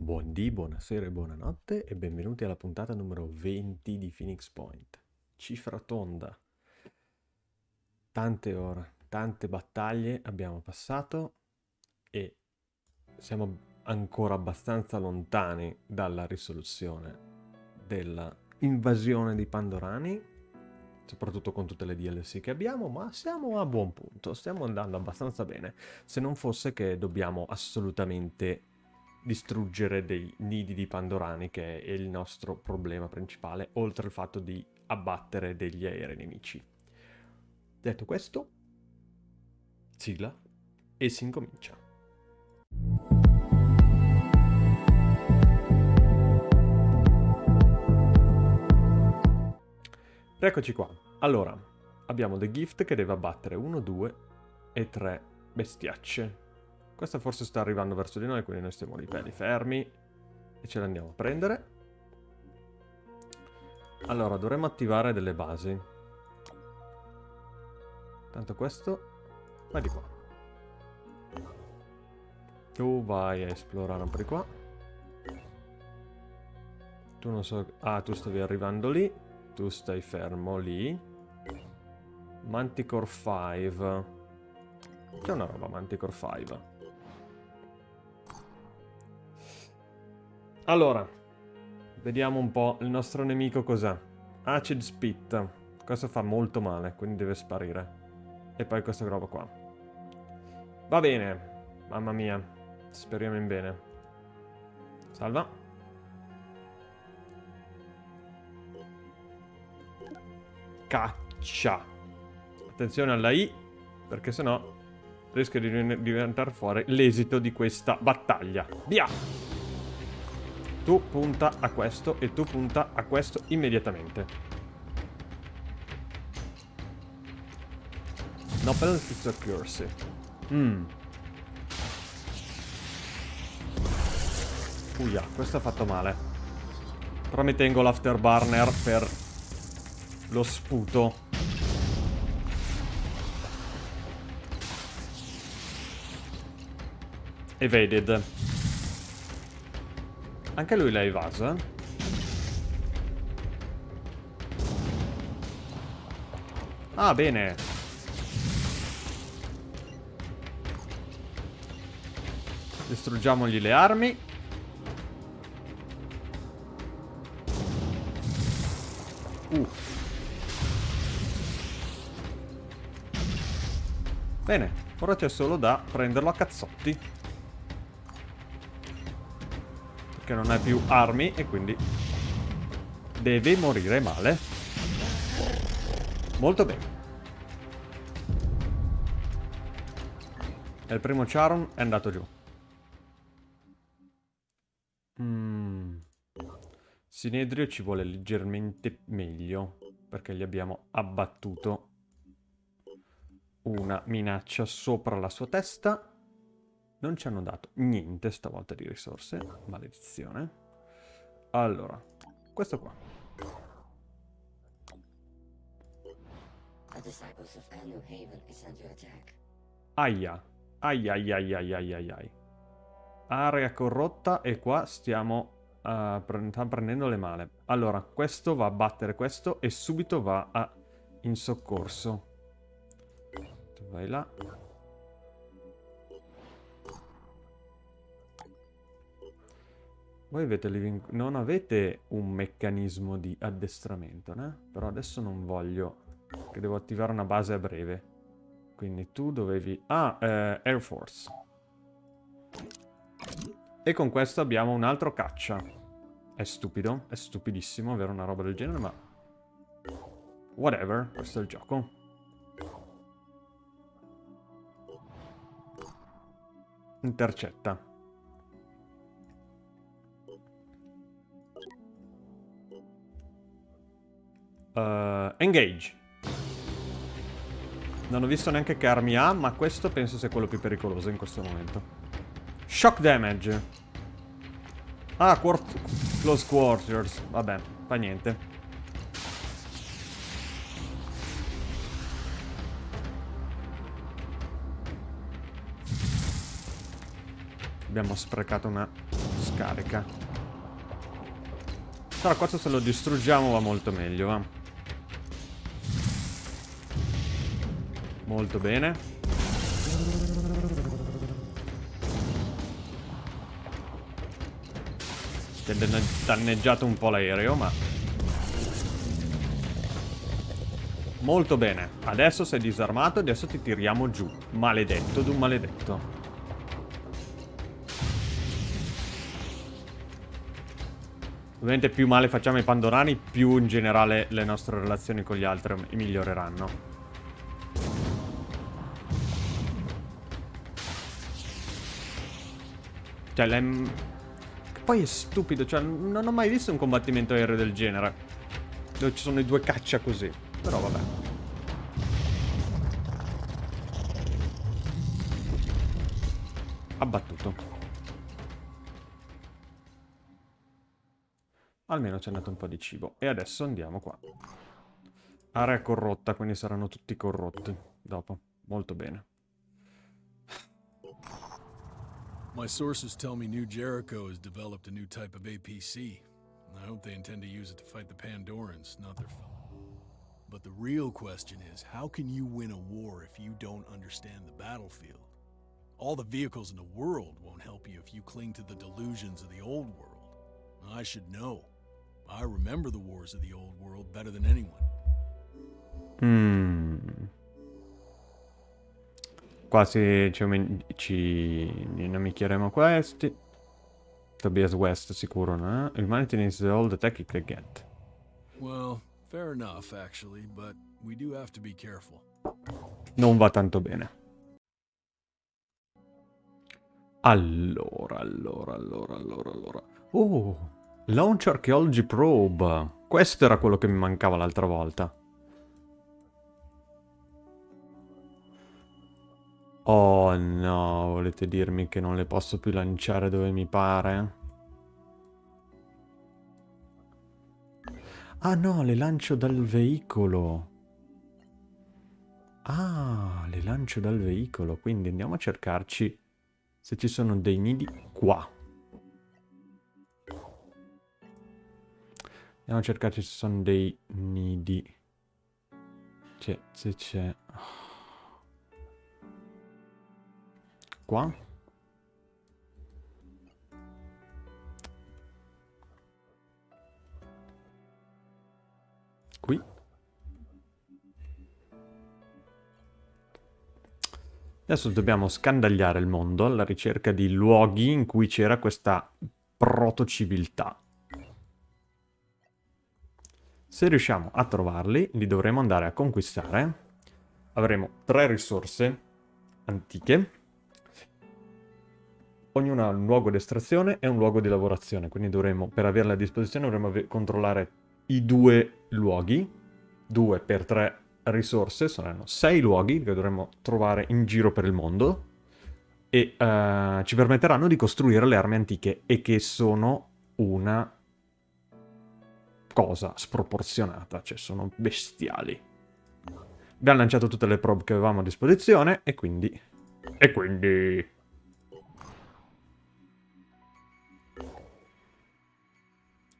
Buondì, buonasera e buonanotte e benvenuti alla puntata numero 20 di Phoenix Point. Cifra tonda. Tante ore, tante battaglie abbiamo passato e siamo ancora abbastanza lontani dalla risoluzione della invasione di Pandorani, soprattutto con tutte le DLC che abbiamo, ma siamo a buon punto, stiamo andando abbastanza bene, se non fosse che dobbiamo assolutamente distruggere dei nidi di Pandorani, che è il nostro problema principale, oltre al fatto di abbattere degli aerei nemici. Detto questo, sigla e si incomincia. Eccoci qua. Allora, abbiamo The Gift che deve abbattere 1, 2 e 3 bestiacce questa forse sta arrivando verso di noi, quindi noi stiamo lì belli fermi e ce l'andiamo a prendere. Allora, dovremmo attivare delle basi. Tanto questo va di qua. Tu vai a esplorare un po' di qua. Tu non so... Ah, tu stavi arrivando lì. Tu stai fermo lì. Manticore 5. C'è una roba Manticore 5. Allora, vediamo un po' il nostro nemico cos'è. Acid Spit. Questo fa molto male, quindi deve sparire. E poi questa roba qua. Va bene. Mamma mia. Speriamo in bene. Salva. Caccia. Attenzione alla I, perché sennò rischia di diventare fuori l'esito di questa battaglia. Via! Tu punta a questo e tu punta a questo immediatamente. No penalty to accuracy. Mmm. Uia, questo ha fatto male. Però mi tengo l'afterburner per lo sputo. Evaded. Anche lui l'ha evaso, eh? Ah, bene. Distruggiamogli le armi. Uh. Bene, ora c'è solo da prenderlo a cazzotti. Che non ha più armi e quindi deve morire male. Molto bene. E il primo Charon è andato giù. Mm. Sinedrio ci vuole leggermente meglio, perché gli abbiamo abbattuto una minaccia sopra la sua testa. Non ci hanno dato niente stavolta di risorse. Maledizione. Allora, questo qua. Aia. Aia, aia, aia, aia, aia, aia. Area corrotta e qua stiamo uh, pre prendendo le male. Allora, questo va a battere questo e subito va a in soccorso. Tu vai là. Voi avete living... non avete un meccanismo di addestramento, né? Però adesso non voglio... Che devo attivare una base a breve. Quindi tu dovevi... Ah, eh, Air Force. E con questo abbiamo un altro caccia. È stupido, è stupidissimo avere una roba del genere, ma... Whatever, questo è il gioco. Intercetta. Uh, engage. Non ho visto neanche che armi ha, ma questo penso sia quello più pericoloso in questo momento. Shock damage. Ah, quart close quarters. Vabbè, fa niente. Abbiamo sprecato una scarica. Però questo se lo distruggiamo va molto meglio, va. Molto bene. Si è danneggiato un po' l'aereo, ma... Molto bene. Adesso sei disarmato, adesso ti tiriamo giù. Maledetto d'un maledetto. Ovviamente più male facciamo ai pandorani, più in generale le nostre relazioni con gli altri miglioreranno. Cioè, le... Poi è stupido, cioè, non ho mai visto un combattimento aereo del genere. Dove ci sono i due caccia così. Però vabbè. Abbattuto. Almeno c'è andato un po' di cibo. E adesso andiamo qua. Area corrotta, quindi saranno tutti corrotti dopo. Molto bene. My sources tell me New Jericho has developed a new type of APC. I hope they intend to use it to fight the Pandorans, not their. But the real question is, how can you win a war if you don't understand the battlefield? All the vehicles in the world won't help you if you cling to the delusions of the old world. I should know. I remember the wars of the old world better than anyone. Hmm. Quasi ci, ci inamicheremo questi. Tobias West sicuro, no? Humanity needs all the tech it can get. Well, fair enough actually, but we do have to be careful. Non va tanto bene. Allora, allora, allora, allora, allora. Oh, Launch Archaeology Probe. Questo era quello che mi mancava l'altra volta. Oh no, volete dirmi che non le posso più lanciare dove mi pare? Ah no, le lancio dal veicolo. Ah, le lancio dal veicolo, quindi andiamo a cercarci se ci sono dei nidi qua. Andiamo a cercare se ci sono dei nidi. Cioè, se c'è... Qua? Qui? Adesso dobbiamo scandagliare il mondo alla ricerca di luoghi in cui c'era questa proto-civiltà. Se riusciamo a trovarli, li dovremo andare a conquistare. Avremo tre risorse antiche. Ognuna ha un luogo di estrazione e un luogo di lavorazione, quindi dovremo, per averle a disposizione, dovremo controllare i due luoghi. Due per tre risorse, saranno sei luoghi che dovremo trovare in giro per il mondo e uh, ci permetteranno di costruire le armi antiche e che sono una cosa sproporzionata, cioè sono bestiali. Abbiamo lanciato tutte le probe che avevamo a disposizione e quindi... E quindi...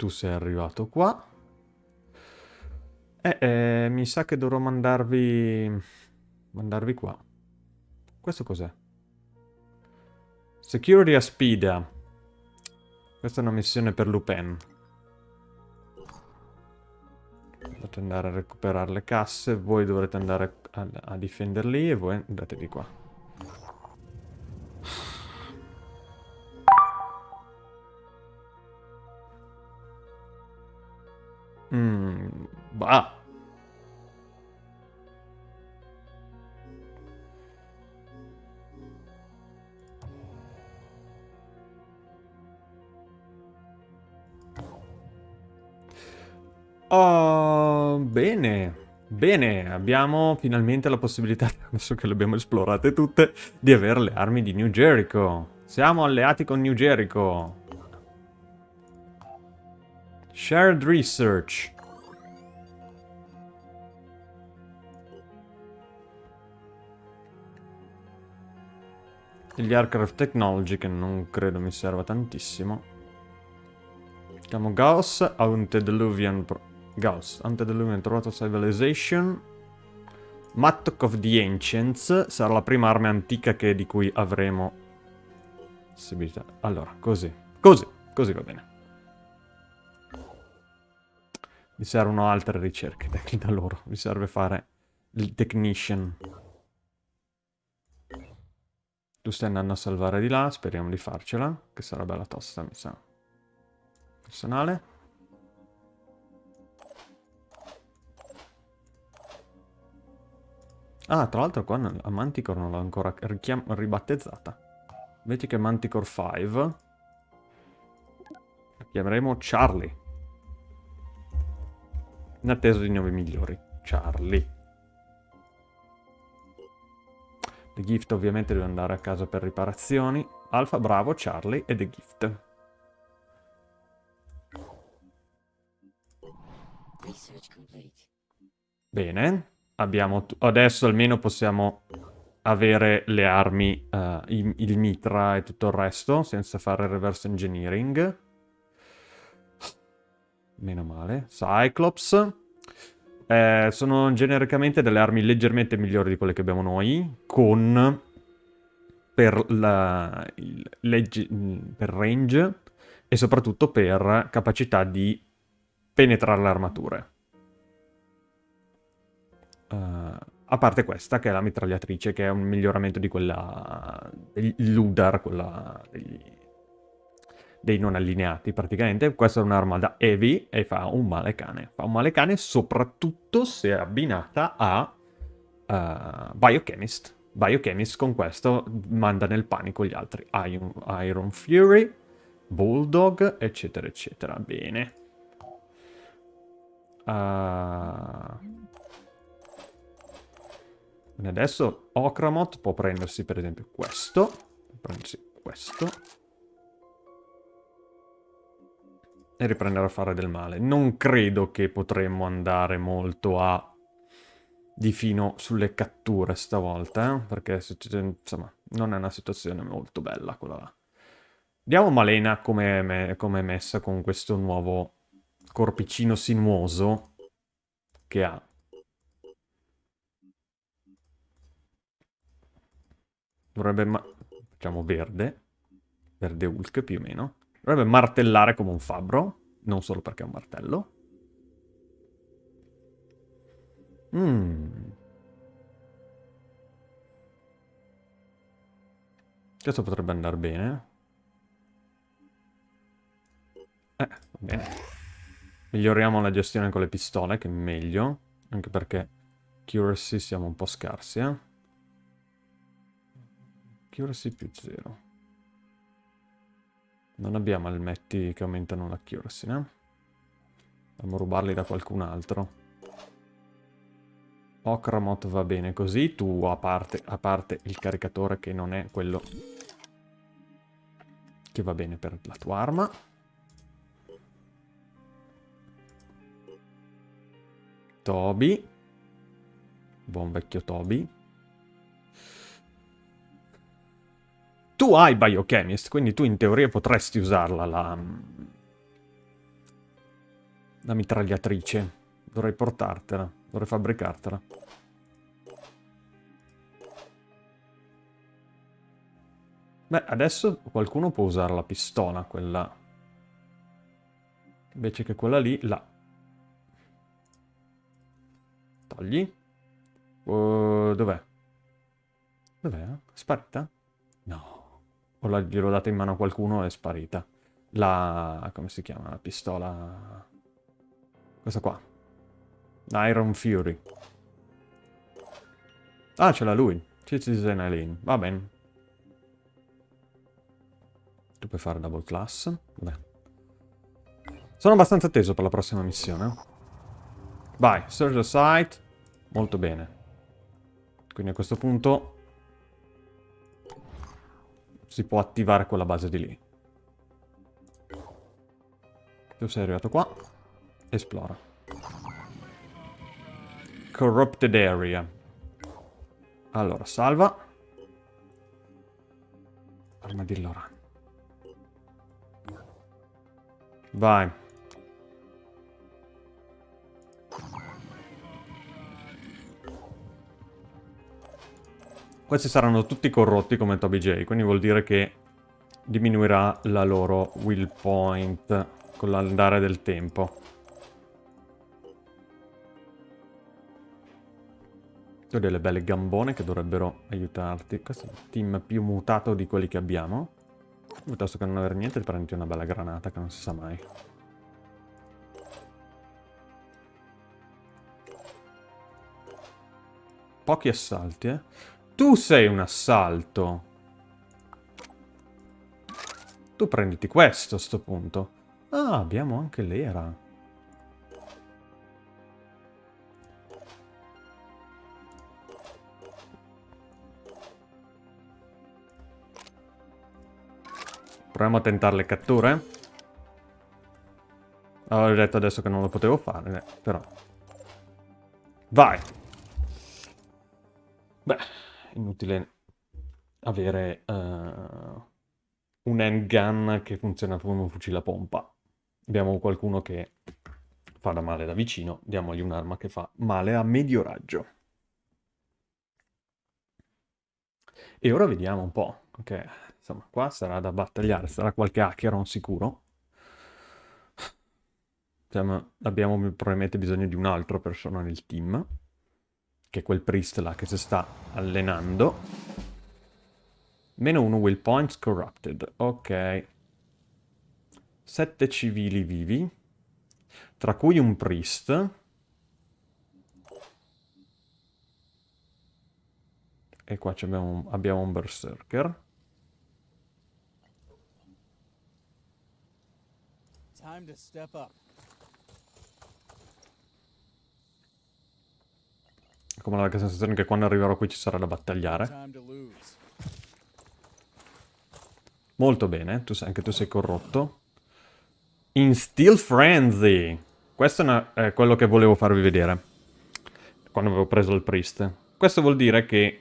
Tu sei arrivato qua. Eh, eh, mi sa che dovrò mandarvi... Mandarvi qua. Questo cos'è? Security Aspida. Questa è una missione per Lupin. Dovete andare a recuperare le casse, voi dovrete andare a, a difenderli e voi andate di qua. Mm, bah. Oh, bene. Bene, abbiamo finalmente la possibilità, adesso che le abbiamo esplorate tutte, di avere le armi di New Jericho. Siamo alleati con New Jericho. Shared Research. Gli Aircraft Technology che non credo mi serva tantissimo. Chiamo Gauss, Antediluvian... Gauss, Antediluvian trovato Civilization. Mattock of the Ancients sarà la prima arma antica di cui avremo possibilità. Allora, così. Così, così va bene. Mi servono altre ricerche da loro. Mi serve fare il technician. Tu stai andando a salvare di là, speriamo di farcela, che sarà bella tosta, mi sa. Personale. Ah, tra l'altro qua a Manticore non l'ho ancora ribattezzata. Vedi che Manticore 5. La chiameremo Charlie. In attesa di nuovi migliori. Charlie. The Gift ovviamente deve andare a casa per riparazioni. Alfa, bravo, Charlie e The Gift. Bene, abbiamo adesso almeno possiamo avere le armi, uh, il, il mitra e tutto il resto, senza fare reverse engineering. Meno male. Cyclops. Eh, sono genericamente delle armi leggermente migliori di quelle che abbiamo noi, con per, la, il, legge, per range e soprattutto per capacità di penetrare le armature. Uh, a parte questa, che è la mitragliatrice, che è un miglioramento di quella... Ludar, quella degli dei non allineati praticamente. Questa è un'arma da heavy e fa un male cane. Fa un male cane soprattutto se abbinata a uh, Biochemist. Biochemist con questo manda nel panico gli altri. Iron, Iron Fury, Bulldog, eccetera, eccetera. Bene. Uh... Adesso Okramot può prendersi per esempio questo. Prendersi questo. E riprendere a fare del male. Non credo che potremmo andare molto a di fino sulle catture stavolta, eh? perché insomma non è una situazione molto bella quella là. Vediamo Malena come com è messa con questo nuovo corpicino sinuoso che ha. Dovrebbe... Ma facciamo verde. Verde Hulk più o meno. Dovrebbe martellare come un fabbro, non solo perché è un martello. Mm. Questo potrebbe andare bene. Eh, va bene. Miglioriamo la gestione con le pistole, che è meglio. Anche perché accuracy siamo un po' scarsi, eh. Accuracy più zero. Non abbiamo elmetti che aumentano l'accuracy, no? Dobbiamo rubarli da qualcun altro. Okramot va bene così, tu a parte, a parte il caricatore che non è quello che va bene per la tua arma. Toby. Buon vecchio Toby. Tu hai Biochemist, quindi tu in teoria potresti usarla la... La mitragliatrice. Dovrei portartela, dovrei fabbricartela. Beh, adesso qualcuno può usare la pistola, quella... Invece che quella lì, là. Togli. Uh, Dov'è? Dov'è? Sparita? O gliel'ho data in mano a qualcuno e è sparita. La... come si chiama? La pistola... Questa qua. Iron Fury. Ah, ce l'ha lui. Citizen Eileen. Va bene. Tu puoi fare double class. Beh. Sono abbastanza atteso per la prossima missione. Vai, search the site. Molto bene. Quindi a questo punto si può attivare quella base di lì. Tu sei arrivato qua. Esplora. Corrupted area. Allora, salva. Armadillo run. Vai. Questi saranno tutti corrotti come Toby J, quindi vuol dire che diminuirà la loro will point con l'andare del tempo. Ho delle belle gambone che dovrebbero aiutarti. Questo è il team più mutato di quelli che abbiamo. Piuttosto che non avere niente, prendi una bella granata che non si sa mai. Pochi assalti, eh. Tu sei un assalto. Tu prenditi questo a sto punto. Ah, abbiamo anche l'era. Proviamo a tentare le catture. Avevo detto adesso che non lo potevo fare, eh, però. Vai! Beh, inutile avere uh, un handgun che funziona come un fucile a pompa. Abbiamo qualcuno che fa da male da vicino, diamogli un'arma che fa male a medio raggio. E ora vediamo un po', ok, insomma qua sarà da battagliare, sarà qualche Acheron sicuro. Diciamo, abbiamo probabilmente bisogno di un altro persona nel team che è quel priest là che si sta allenando. Meno uno will points corrupted. Ok. Sette civili vivi. Tra cui un priest. E qua abbiamo, abbiamo un berserker. Time to step up. Come la sensazione che quando arriverò qui ci sarà da battagliare. Molto bene, tu sei, anche tu sei corrotto. In Steel Frenzy! Questo è, una, è quello che volevo farvi vedere. Quando avevo preso il Priest. Questo vuol dire che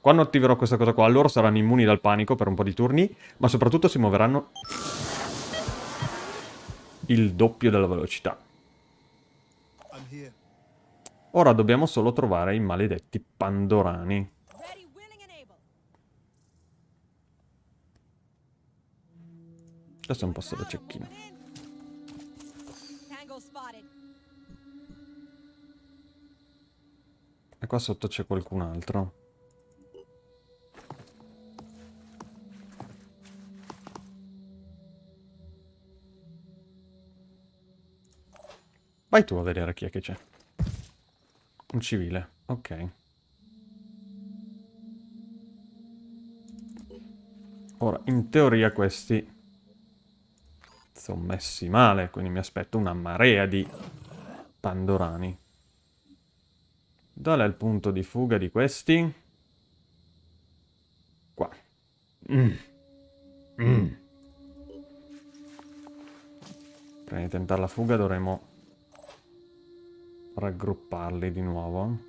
quando attiverò questa cosa qua, loro saranno immuni dal panico per un po' di turni, ma soprattutto si muoveranno il doppio della velocità. Ora dobbiamo solo trovare i maledetti Pandorani. Questo è un posto da cecchino. E qua sotto c'è qualcun altro. Vai tu a vedere chi è che c'è. Un civile, ok. Ora, in teoria questi sono messi male, quindi mi aspetto una marea di pandorani. Dov'è il punto di fuga di questi? Qua. Mm. Mm. Prima di tentare la fuga dovremo raggrupparli di nuovo.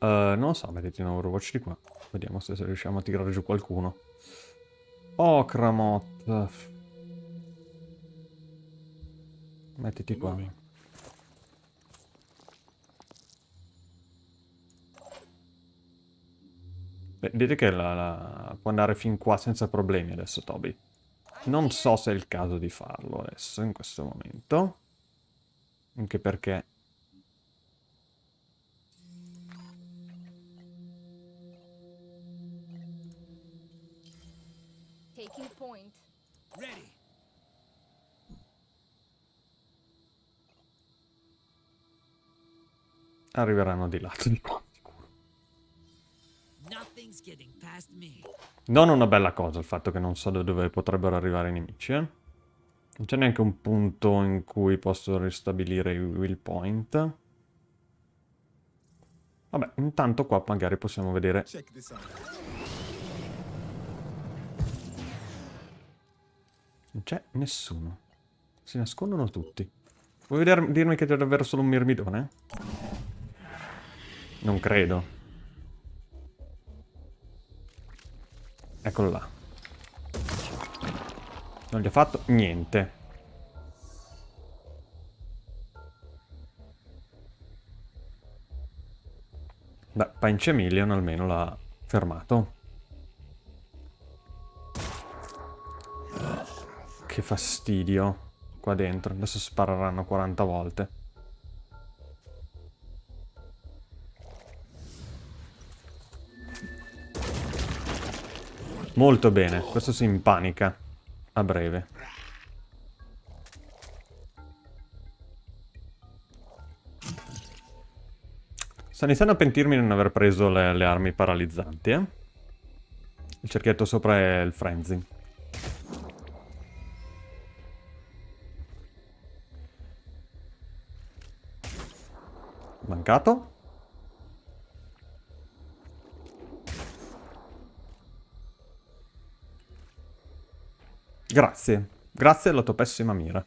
Uh, non so, mettiti un Overwatch di qua. Vediamo se riusciamo a tirare giù qualcuno. Oh, Kramot. Mettiti qua. Vedete che la, la, può andare fin qua senza problemi adesso Toby. Non so se è il caso di farlo adesso, in questo momento. Anche perché... Arriveranno di lato di qua. Non una bella cosa il fatto che non so da dove potrebbero arrivare i nemici, eh? Non c'è neanche un punto in cui posso ristabilire i will point. Vabbè, intanto qua magari possiamo vedere... Non c'è nessuno. Si nascondono tutti. Vuoi vedere, dirmi che c'è davvero solo un mirmidone? Non credo. Eccolo là. Non gli ho fatto niente. Beh, Pinch Million almeno l'ha fermato. Che fastidio qua dentro. Adesso spareranno 40 volte. Molto bene. Questo si impanica a breve. Sto iniziando a pentirmi di non aver preso le, le armi paralizzanti, eh? Il cerchietto sopra è il frenzy. Mancato. Grazie. Grazie alla tua pessima mira.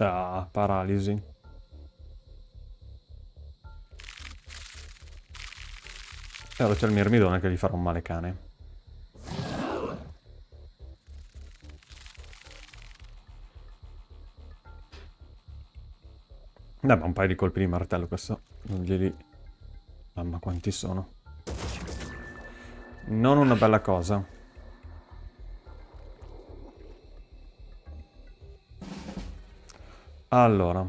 Ah, paralisi. E ora c'è il mirmidone che gli farà un male cane. Dai, un paio di colpi di martello questo. Non glieli... Mamma quanti sono. Non una bella cosa. Allora,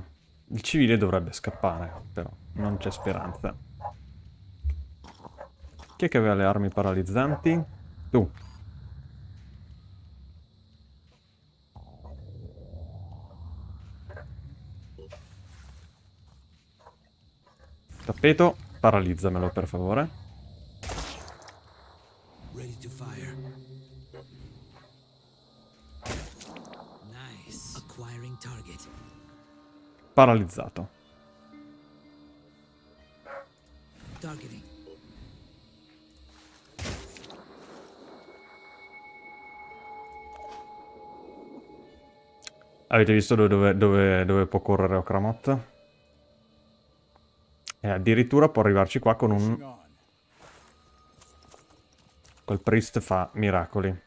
il civile dovrebbe scappare, però non c'è speranza. Chi è che aveva le armi paralizzanti? Tu. Tappeto, paralizzamelo per favore. Ready to Avete visto dove, dove, dove può correre Okramot? E addirittura può arrivarci qua con un... Col priest fa miracoli.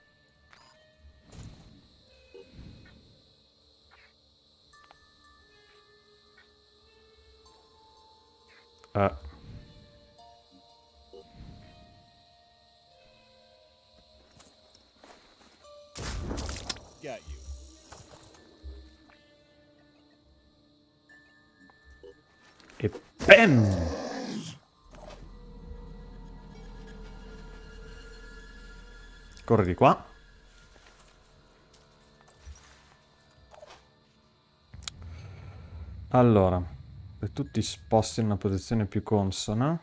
Uh. Bam! Corri di qua. Allora. Se tu ti sposti in una posizione più consona...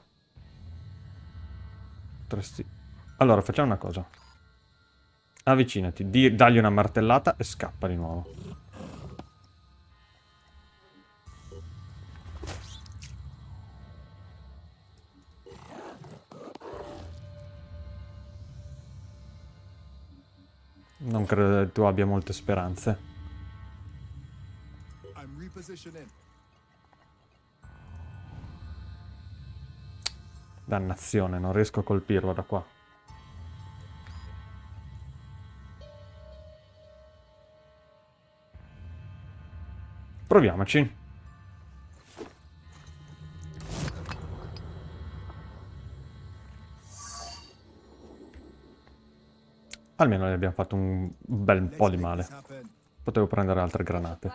Potresti... Allora, facciamo una cosa. Avvicinati, di, dagli una martellata e scappa di nuovo. Non credo che tu abbia molte speranze. Dannazione, non riesco a colpirlo da qua. Proviamoci. Almeno gli abbiamo fatto un bel po' di male. Potevo prendere altre granate.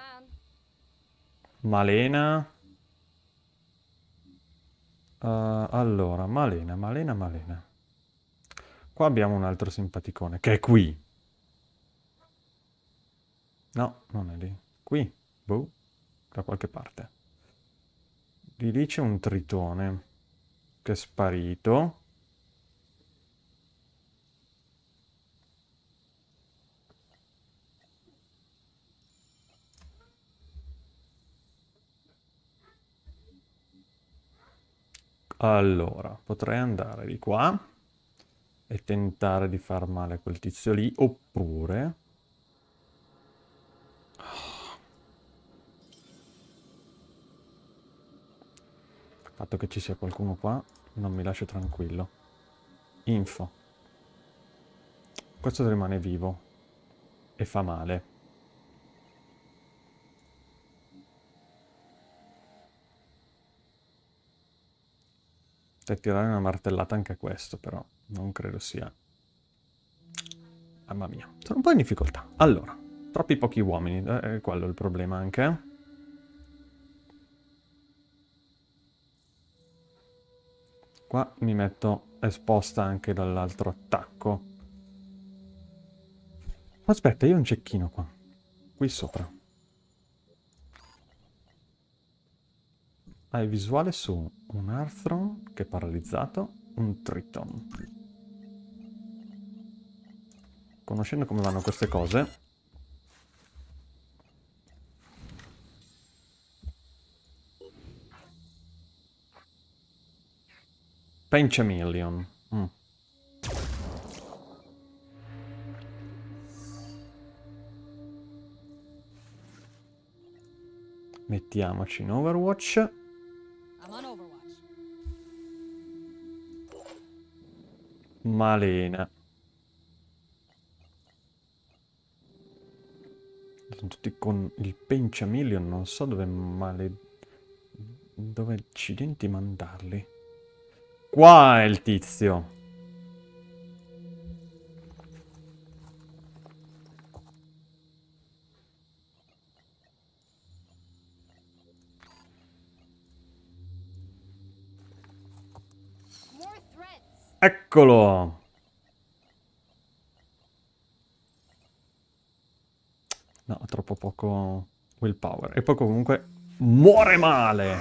Malena. Uh, allora, Malena, Malena, Malena. Qua abbiamo un altro simpaticone, che è qui. No, non è lì. Qui, boh, da qualche parte. Di lì c'è un tritone, che è sparito. Allora, potrei andare di qua e tentare di far male a quel tizio lì, oppure... Il fatto che ci sia qualcuno qua non mi lascia tranquillo. Info. Questo rimane vivo. E fa male. Per tirare una martellata anche a questo, però. Non credo sia... Mamma mia. Sono un po' in difficoltà. Allora, troppi pochi uomini. Eh, è quello il problema anche. Qua mi metto esposta anche dall'altro attacco. Aspetta, io ho un cecchino qua. Qui sopra. Hai visuale su un Arthron che è paralizzato, un Triton. Conoscendo come vanno queste cose... Penchamillion. Mm. Mettiamoci in Overwatch. Malena. Sono tutti con il Penciamillion, non so dove male... Dove accidenti mandarli. Qua è il tizio. Eccolo! No, troppo poco willpower. E poi comunque muore male!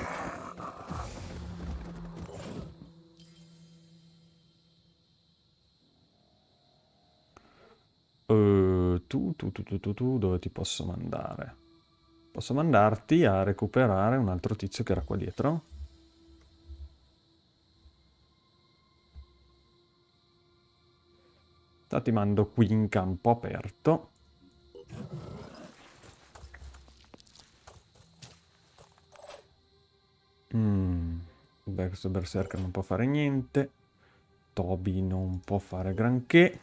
Uh, tu, tu, tu, tu, tu, tu, dove ti posso mandare? Posso mandarti a recuperare un altro tizio che era qua dietro? Ti mando qui in campo aperto. Mm. Questo berserker non può fare niente. Toby non può fare granché.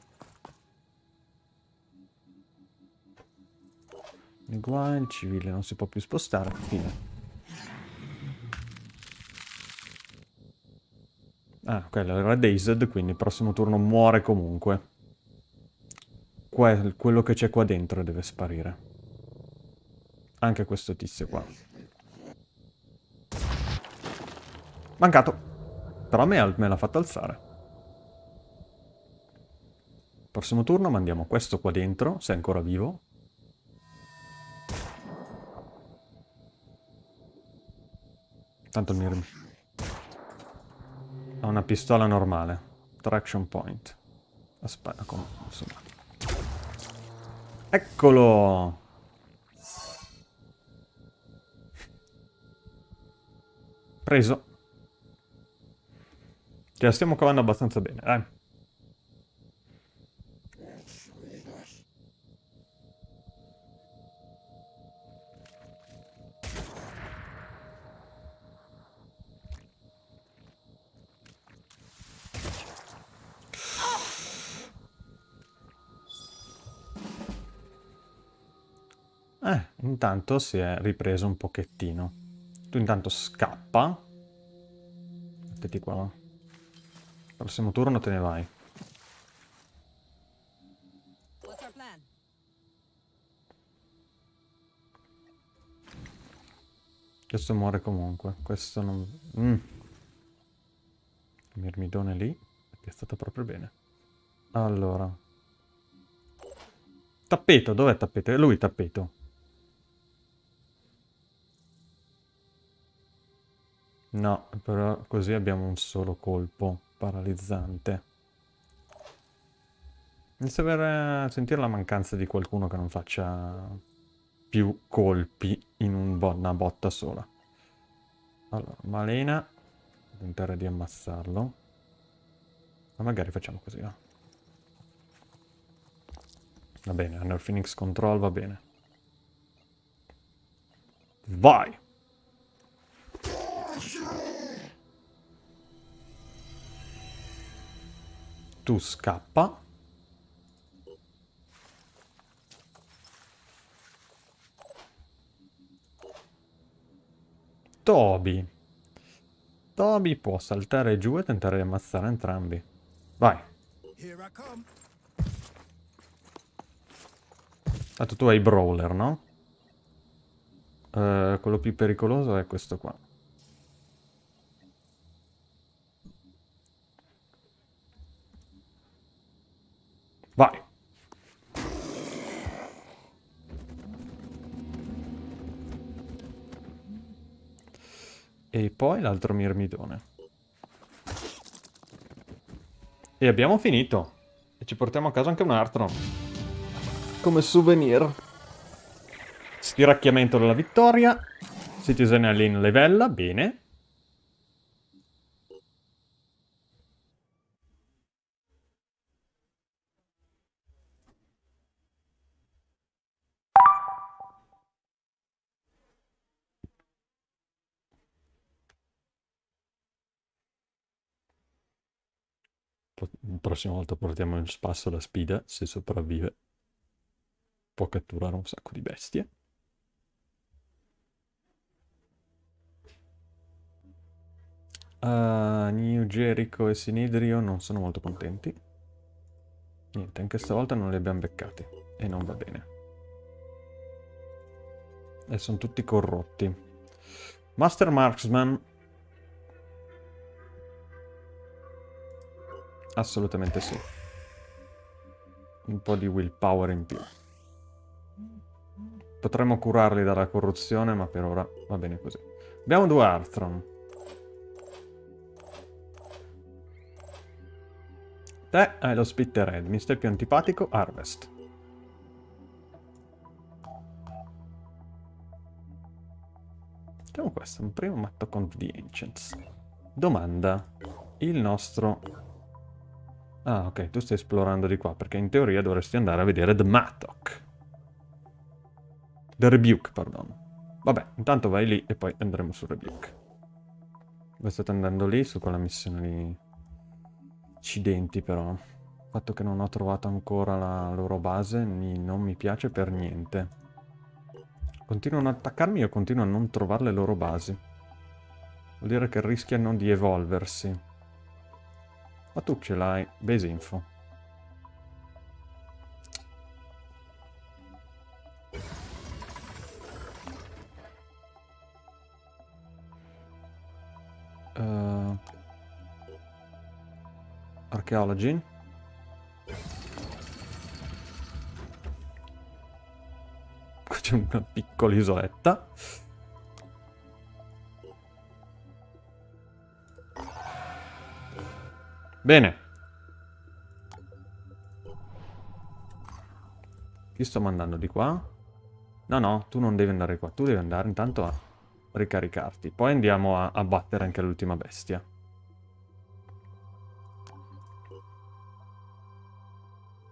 Qua il civile non si può più spostare. Fine. Ah, quello era dazed, quindi il prossimo turno muore comunque quello che c'è qua dentro deve sparire. Anche questo tizio qua. Mancato. Però me, me l'ha fatto alzare. Prossimo turno mandiamo questo qua dentro, se è ancora vivo. Tanto mi... Ha una pistola normale. Traction point. Aspetta, insomma. Eccolo! Preso. Ce la stiamo cavando abbastanza bene, dai. Intanto si è ripreso un pochettino. Tu intanto scappa. Mettiti qua. Prossimo turno te ne vai. Questo muore comunque. Questo non... Mm. Mirmidone lì. È stato proprio bene. Allora. Tappeto, dov'è tappeto? È lui tappeto. No, però così abbiamo un solo colpo paralizzante. Inizio a sentire la mancanza di qualcuno che non faccia più colpi in un bo una botta sola. Allora, Malena tentare di ammassarlo. Ma magari facciamo così, va. Va bene, hanno Phoenix Control, va bene. Vai! Tu scappa. Toby. Toby può saltare giù e tentare di ammazzare entrambi. Vai. Tanto tu hai brawler, no? Uh, quello più pericoloso è questo qua. Vai. E poi l'altro mirmidone. E abbiamo finito. E ci portiamo a casa anche un altro. Come souvenir. Stiracchiamento della vittoria. Citizen Alien levella, bene. Prossima volta portiamo in spasso la spida, se sopravvive. Può catturare un sacco di bestie. Uh, New Jericho e Sinidrio non sono molto contenti. Niente, anche stavolta non li abbiamo beccati. E non va bene. E sono tutti corrotti. Master Marksman Assolutamente sì. Un po' di willpower in più. Potremmo curarli dalla corruzione, ma per ora va bene così. Abbiamo due Arthron. Te hai lo Spittered, mi stai più antipatico, Harvest. Facciamo questo, un primo matto con The Ancients. Domanda. Il nostro Ah, ok, tu stai esplorando di qua, perché in teoria dovresti andare a vedere The Mattock. The Rebuke, perdono. Vabbè, intanto vai lì e poi andremo su Rebuke. Voi state andando lì su quella missione lì. Accidenti, però. Il fatto che non ho trovato ancora la loro base non mi piace per niente. Continuano ad attaccarmi e io continuo a non trovare le loro basi. Vuol dire che rischiano di evolversi. Ma tu ce l'hai, base info. Uh, archaeology. Qui c'è una piccola isoletta. Bene. Chi sto mandando di qua? No, no, tu non devi andare qua. Tu devi andare intanto a ricaricarti. Poi andiamo a, a battere anche l'ultima bestia.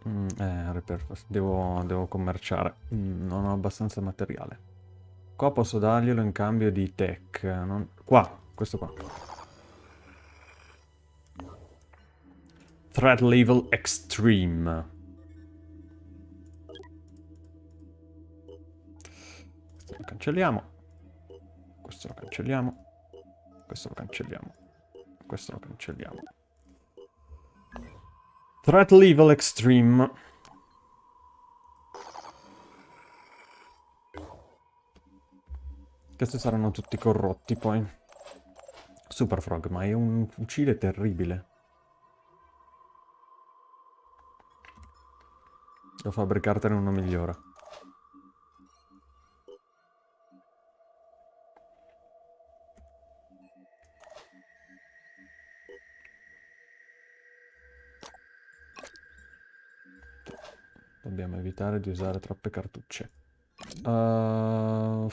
Mm, eh, devo, devo commerciare. Mm, non ho abbastanza materiale. Qua posso darglielo in cambio di tech. Non... Qua, questo qua. Threat level extreme. Questo lo cancelliamo. Questo lo cancelliamo. Questo lo cancelliamo. Questo lo cancelliamo. Threat level extreme. Questi saranno tutti corrotti poi. Super Frog, ma è un fucile terribile. o fabbricartene uno migliore. Dobbiamo evitare di usare troppe cartucce. Uh,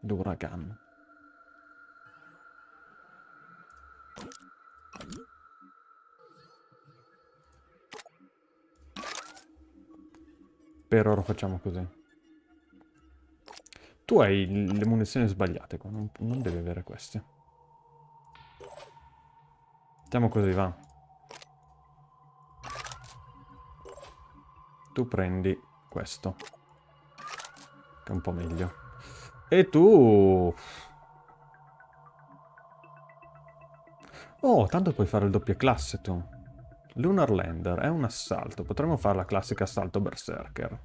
L'uragan. Per ora facciamo così. Tu hai le munizioni sbagliate qua, non, non devi avere queste. Facciamo così, va. Tu prendi questo. Che è un po' meglio. E tu... Oh, tanto puoi fare il doppia classe tu. Lunar Lander è un assalto. Potremmo fare la classica assalto berserker.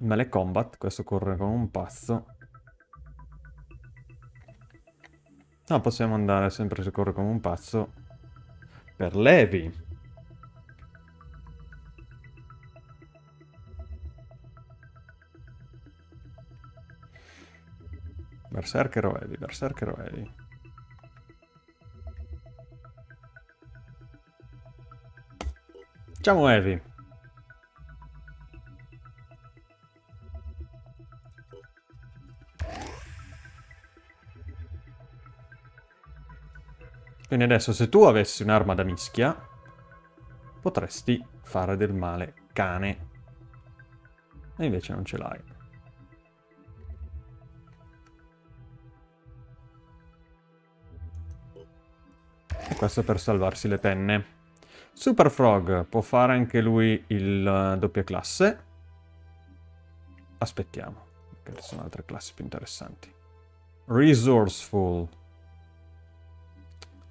Melee combat, questo corre come un pazzo. No, possiamo andare sempre se corre come un pazzo per Levi. Berserker o Heavy, Berserker o Heavy. Facciamo Heavy. Quindi adesso se tu avessi un'arma da mischia, potresti fare del male cane. E invece non ce l'hai. E questo per salvarsi le penne. Super Frog può fare anche lui il uh, doppia classe. Aspettiamo, che ci sono altre classi più interessanti. Resourceful.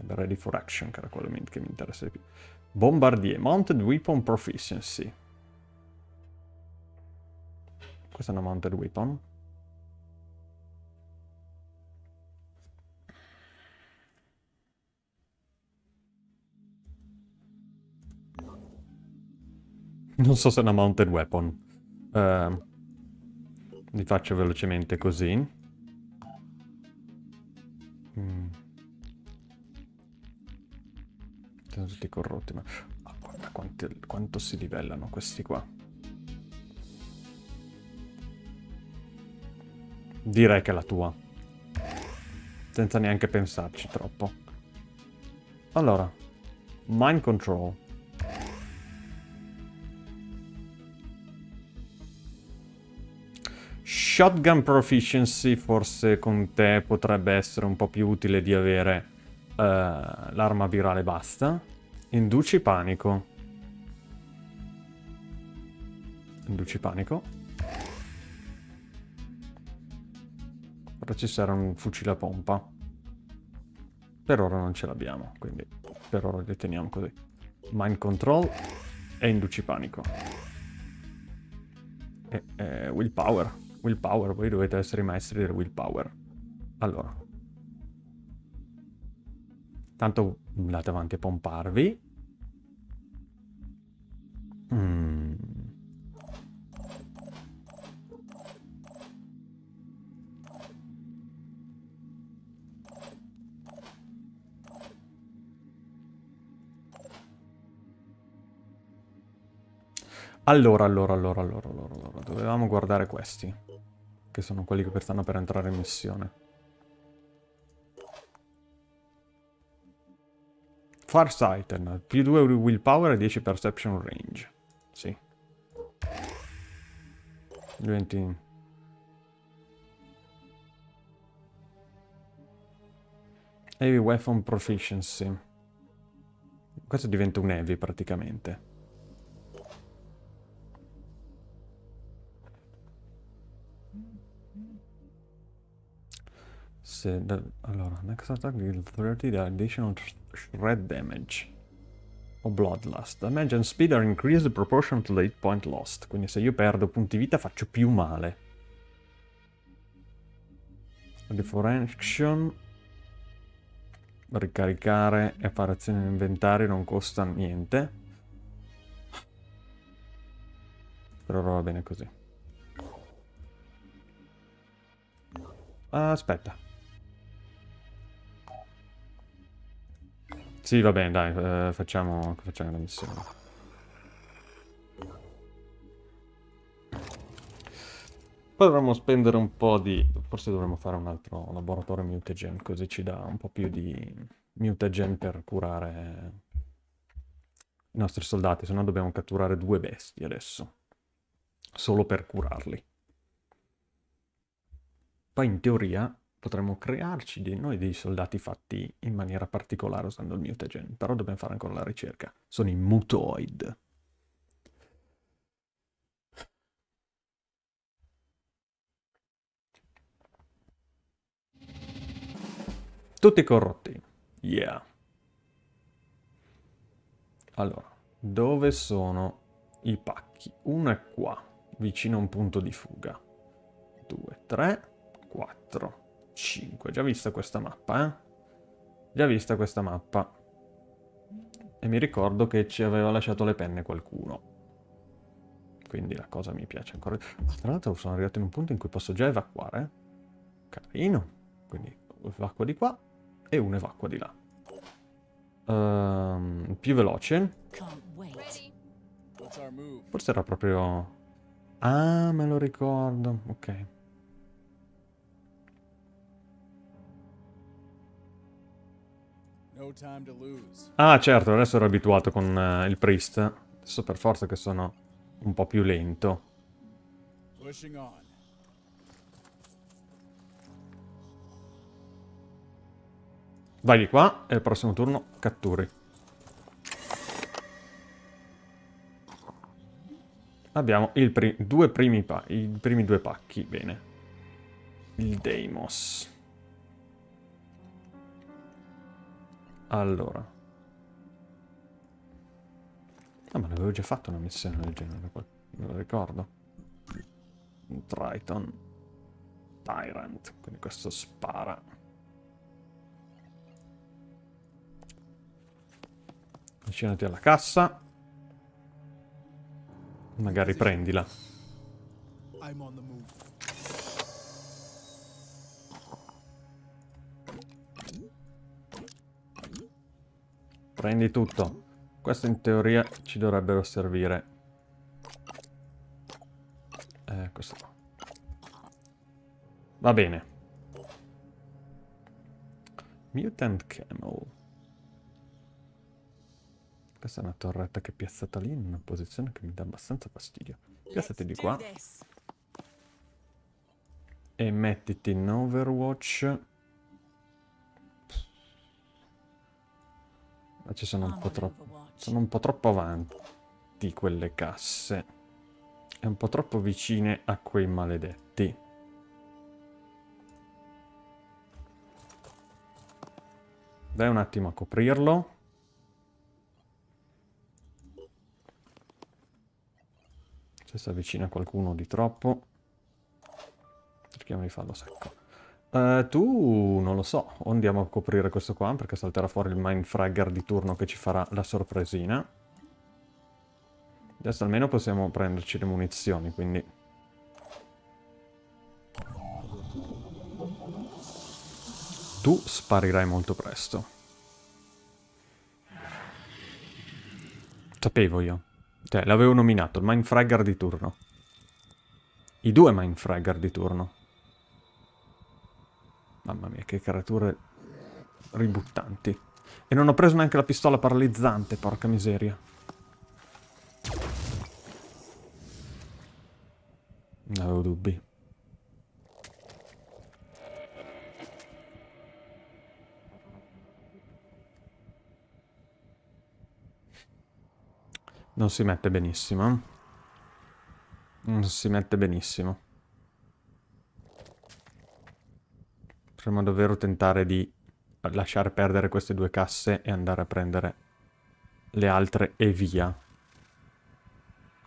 Ready for action, che era quello che mi interessa di più. Bombardier, Mounted Weapon Proficiency. Questa è una Mounted Weapon. Non so se è una Mounted Weapon. Uh, li faccio velocemente così. Mm. Sono tutti corrotti, ma... Oh, guarda quanti, quanto si livellano questi qua. Direi che è la tua. Senza neanche pensarci troppo. Allora. Mind Control. Shotgun Proficiency forse con te potrebbe essere un po' più utile di avere uh, l'arma virale basta. Induci panico. Induci panico. Ora ci sarà un fucile a pompa. Per ora non ce l'abbiamo, quindi per ora li teniamo così. Mind Control e Induci panico. E, e Willpower. Willpower, voi dovete essere i maestri del willpower. Allora. Tanto andate avanti a pomparvi. Mm. Allora, allora, allora, allora, allora, allora, dovevamo guardare questi che sono quelli che stanno per entrare in missione. Farsighted, più 2 willpower e 10 perception range. Sì. Diventi... Heavy weapon proficiency. Questo diventa un heavy praticamente. Se, da, allora, next attack deal 30 the additional shred damage o bloodlust. Damage and speed are increased proportional to the hit point lost. Quindi se io perdo punti vita faccio più male. Ready for action. Ricaricare e fare azioni in inventario non costa niente. Per ora va bene così. Aspetta. Sì, va bene, dai, eh, facciamo, facciamo la missione. Poi dovremmo spendere un po' di... Forse dovremmo fare un altro laboratorio mutagen, così ci dà un po' più di mutagen per curare i nostri soldati, se no dobbiamo catturare due bestie adesso. Solo per curarli. Poi in teoria potremmo crearci di noi dei soldati fatti in maniera particolare usando il mutagen, però dobbiamo fare ancora la ricerca. Sono i mutoid. Tutti corrotti. Yeah. Allora, dove sono i pacchi? Uno è qua, vicino a un punto di fuga. Due, tre, quattro, cinque. Già vista questa mappa, eh? Già vista questa mappa. E mi ricordo che ci aveva lasciato le penne qualcuno. Quindi la cosa mi piace ancora. Ah, tra l'altro sono arrivato in un punto in cui posso già evacuare. Carino. Quindi evacuo di qua e un evacua di là. Uh, più veloce. Forse era proprio... Ah, me lo ricordo. Ok. Ah, certo, adesso ero abituato con uh, il priest. Adesso per forza che sono un po' più lento. Vai di qua e al prossimo turno catturi. Abbiamo pri due primi i primi due pacchi, bene. Il Deimos. Allora. Ah, ma l'avevo già fatto una missione del genere, me lo ricordo. Triton. Tyrant, quindi questo spara. Avvicinati alla cassa. Magari prendila. Prendi tutto. Questo in teoria ci dovrebbero servire. Eh, questo qua. Va bene. Mutant Camel. Questa è una torretta che è piazzata lì in una posizione che mi dà abbastanza fastidio. Piazzati di qua. E mettiti in Overwatch. Ma ci sono un po' troppo... Sono un po' troppo avanti quelle casse. E un po' troppo vicine a quei maledetti. Dai un attimo a coprirlo. Se si avvicina qualcuno di troppo, cerchiamo di farlo secco. Uh, tu non lo so, o andiamo a coprire questo qua perché salterà fuori il Mindfragger di turno che ci farà la sorpresina. Adesso almeno possiamo prenderci le munizioni, quindi... Tu sparirai molto presto. Sapevo io. Cioè, l'avevo nominato, il Mindfragger di turno. I due Mindfragger di turno. Mamma mia, che creature ributtanti. E non ho preso neanche la pistola paralizzante, porca miseria. Non avevo dubbi. Non si mette benissimo. Non si mette benissimo. Potremmo davvero tentare di lasciare perdere queste due casse e andare a prendere le altre e via.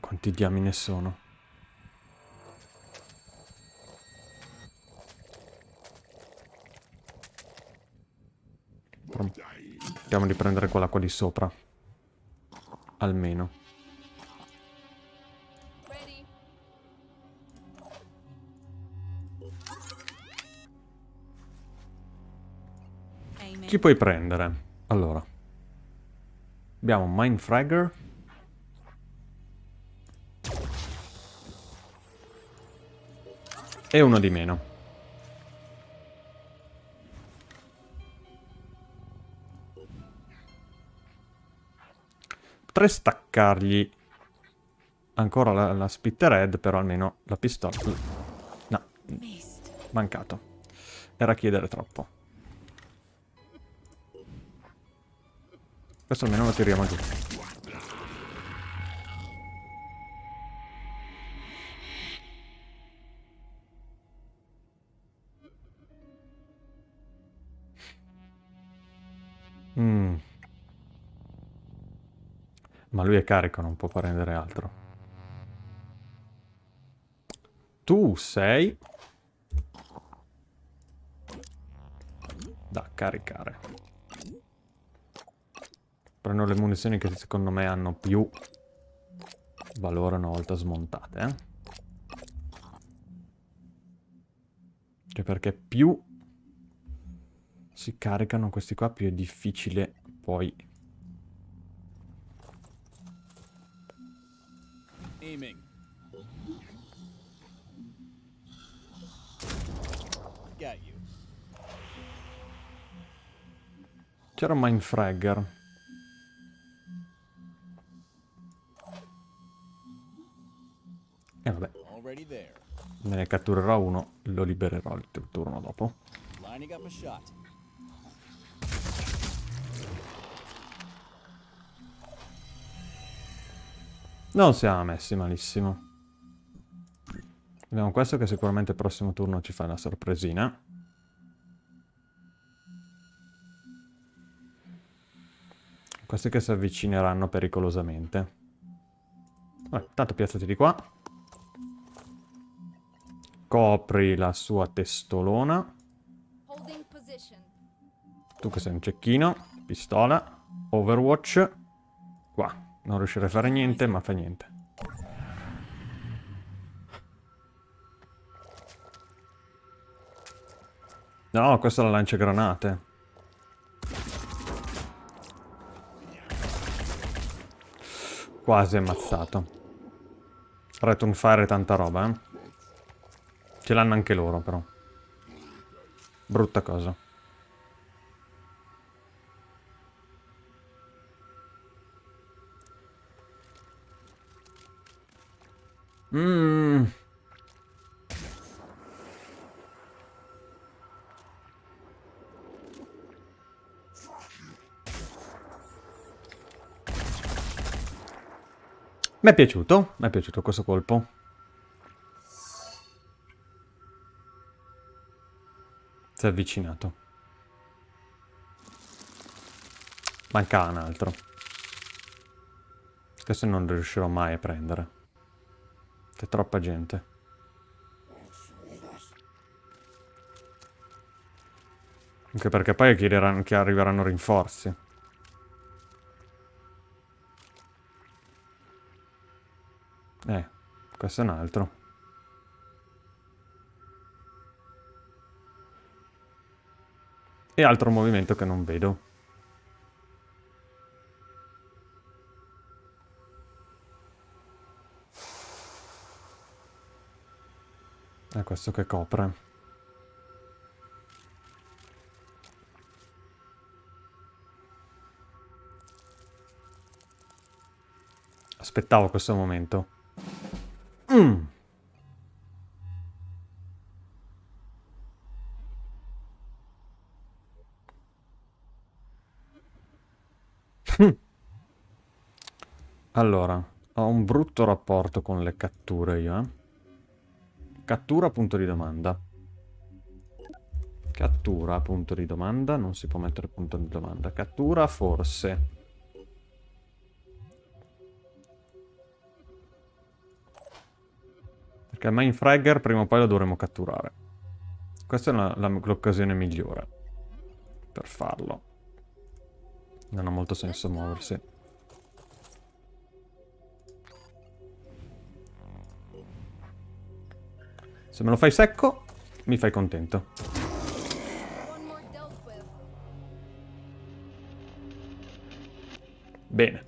Quanti diamine sono? Cerchiamo di prendere quella qua di sopra. Almeno. Chi puoi prendere? Allora. Abbiamo Mindfragger. E uno di meno. Potrei staccargli ancora la, la Spittered, però almeno la pistola... No, mancato. Era chiedere troppo. Questo almeno lo tiriamo giù. Mm. Ma lui è carico, non può prendere altro. Tu sei... Da caricare. Prendo le munizioni che secondo me hanno più valore una volta smontate, eh? Cioè perché più si caricano questi qua, più è difficile poi... Aiming. C'era un Mindfragger. E vabbè. Me ne catturerò uno, lo libererò il turno dopo. Non siamo messi malissimo. Abbiamo questo che sicuramente il prossimo turno ci fa una sorpresina. Questi che si avvicineranno pericolosamente. Vabbè, tanto piazzati di qua. Copri la sua testolona. Tu che sei un cecchino. Pistola. Overwatch. Qua. Non riuscirei a fare niente, ma fa niente. No, questa è la lancia granate. Quasi ammazzato. Return e tanta roba, eh. Ce l'hanno anche loro, però. Brutta cosa. Mmm... Mi è piaciuto, mi è piaciuto questo colpo. Si è avvicinato. Manca un altro. Questo non riuscirò mai a prendere. C'è troppa gente. Anche perché poi chiederanno che arriveranno rinforzi. Eh, questo è un altro. E altro movimento che non vedo. È questo che copre. Aspettavo questo momento. Mm. Allora, ho un brutto rapporto con le catture io, eh. Cattura, punto di domanda. Cattura, punto di domanda. Non si può mettere punto di domanda. Cattura, forse. Perché il Mindfragger prima o poi lo dovremo catturare. Questa è l'occasione migliore per farlo. Non ha molto senso muoversi. Se me lo fai secco, mi fai contento. Bene.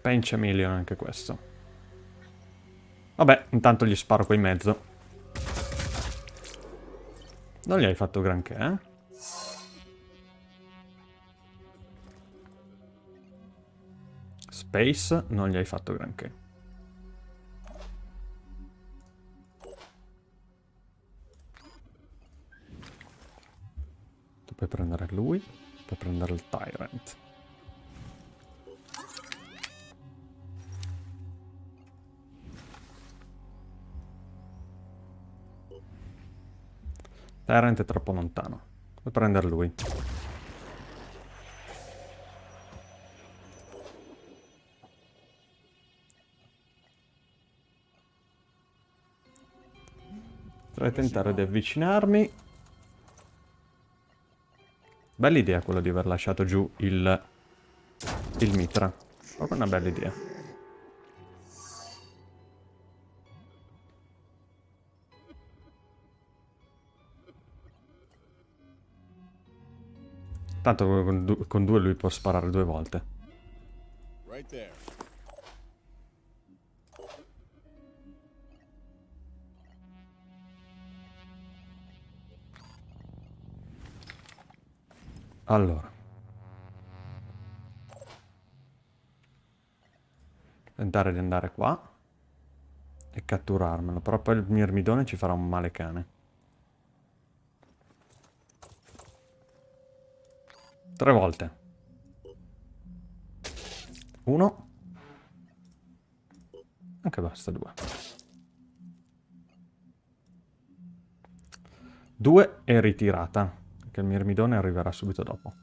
Pencha Million anche questo. Vabbè, intanto gli sparo qua in mezzo. Non gli hai fatto granché, eh? Space non gli hai fatto granché. Tu puoi prendere lui, puoi prendere il Tyrant. Tyrant è troppo lontano. Puoi prendere lui. Potrei tentare di avvicinarmi. Bella idea quella di aver lasciato giù il, il mitra. Proprio una bella idea. Tanto con, con due lui può sparare due volte. Allora. Tentare di andare qua. E catturarmelo. Però poi il mirmidone ci farà un male cane. Tre volte. Uno. Anche basta, due. Due è ritirata, perché il mirmidone arriverà subito dopo.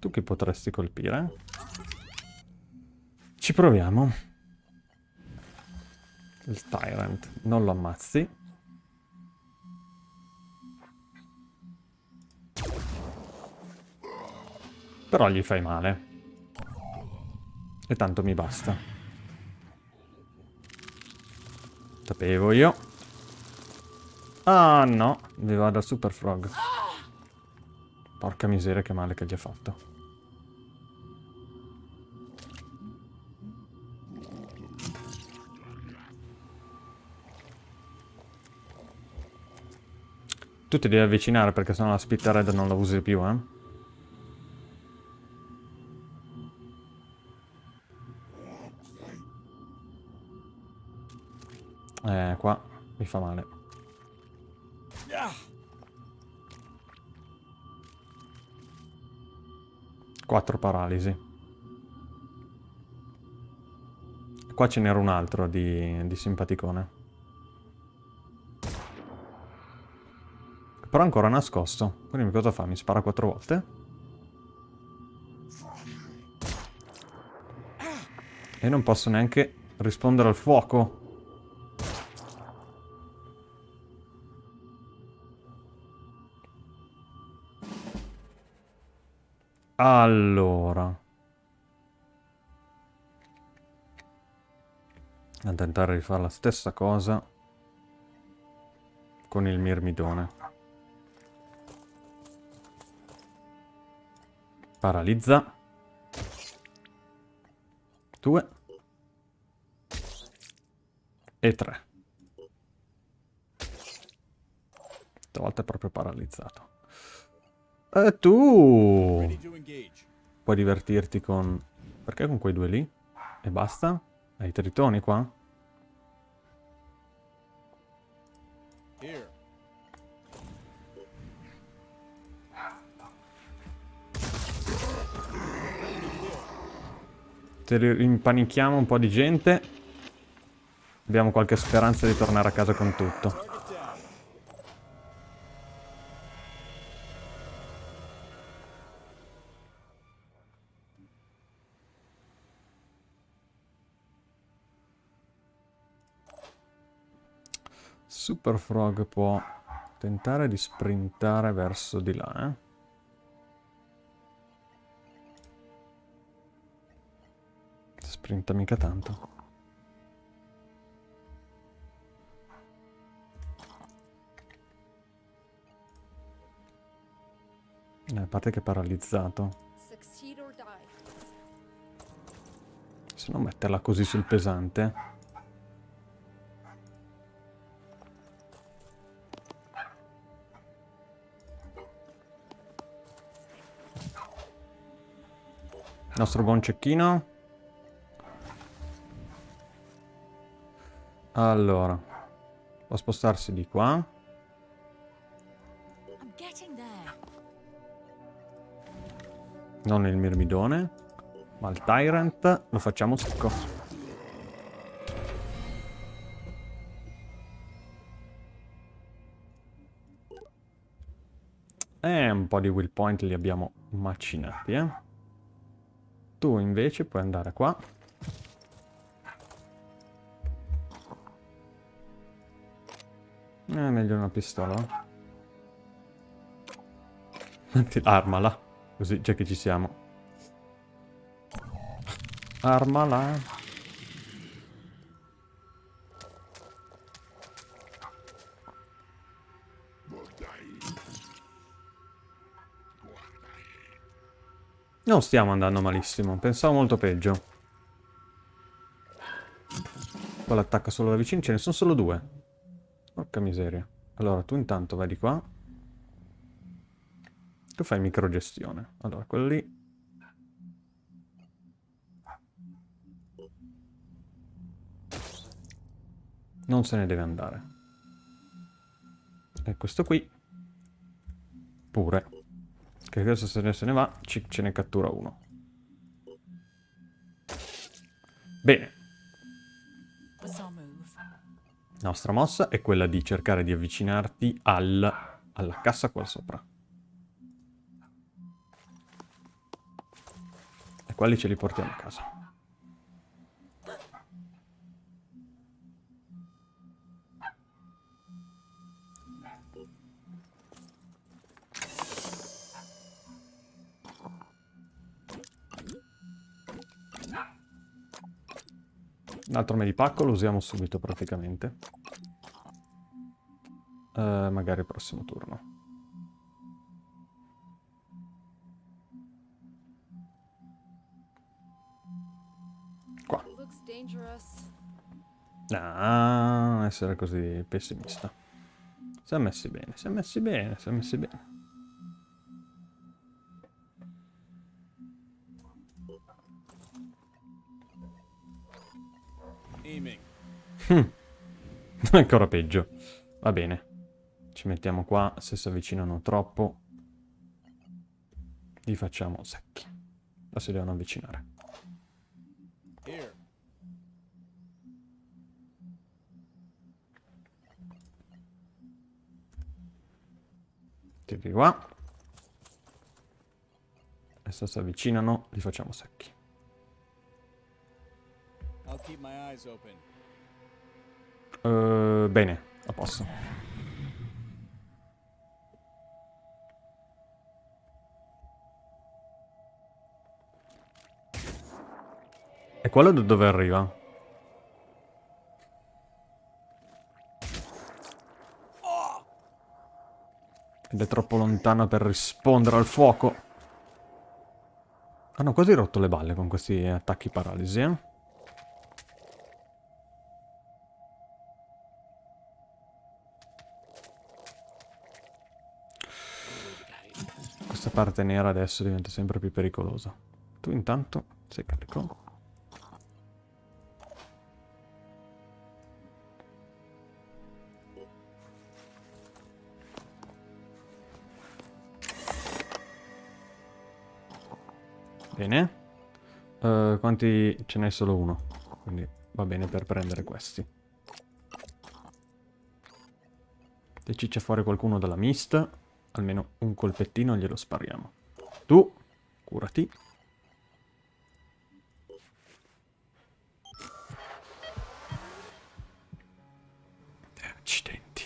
Tu chi potresti colpire? Ci proviamo. Il Tyrant. Non lo ammazzi. Però gli fai male. E tanto mi basta. Sapevo io. Ah no, mi vado a Super Frog. Porca miseria che male che gli ha fatto. Tu ti devi avvicinare perché sennò la Spit Red non la usi più, eh? Eh, qua mi fa male. Quattro paralisi. Qua ce n'era un altro di, di simpaticone. Però ancora nascosto. Quindi cosa fa? Mi spara quattro volte? E non posso neanche rispondere al fuoco. Allora. A tentare di fare la stessa cosa con il mirmidone. Paralizza. Due. E tre. Stavolta è proprio paralizzato. E tu puoi divertirti con... Perché con quei due lì? E basta? Hai i tritoni qua? Se impanichiamo un po' di gente, abbiamo qualche speranza di tornare a casa con tutto. Super Frog può tentare di sprintare verso di là, eh? Sprinta mica tanto. Eh, a parte che è paralizzato. Se non metterla così sul pesante. Nostro buon cecchino. Allora, può spostarsi di qua. Non il mirmidone, ma il tyrant lo facciamo secco. E un po' di will point li abbiamo macinati, eh. Tu invece puoi andare qua. Eh, meglio una pistola. Armala. Così, già che ci siamo. Armala. Non stiamo andando malissimo, pensavo molto peggio. Qua l'attacca solo da vicino, ce ne sono solo due. Porca miseria. Allora, tu intanto vai di qua. Tu fai microgestione. Allora, quello lì... Non se ne deve andare. E questo qui... Pure. Che adesso se ne, se ne va, ci, ce ne cattura uno. Bene. La nostra mossa è quella di cercare di avvicinarti al, alla cassa qua sopra. quelli ce li portiamo a casa. L'altro medipacco lo usiamo subito praticamente. Uh, magari il prossimo turno. Ah, non essere così pessimista. Si è messi bene, si è messi bene, si è messi bene. Hm. Ancora peggio. Va bene. Ci mettiamo qua, se si avvicinano troppo. Li facciamo secchi. Adesso si devono avvicinare. Tiri qua. Adesso si avvicinano, li facciamo secchi. Uh, bene, a posto. E quello da dove arriva? Ed è troppo lontana per rispondere al fuoco. Hanno quasi rotto le balle con questi attacchi paralisi, eh? Parte nera adesso diventa sempre più pericolosa. Tu intanto sei carico. Bene. Uh, quanti... ce n'è solo uno. Quindi va bene per prendere questi. Se ciccia fuori qualcuno dalla mist, almeno un colpettino glielo spariamo. Tu, curati. Accidenti.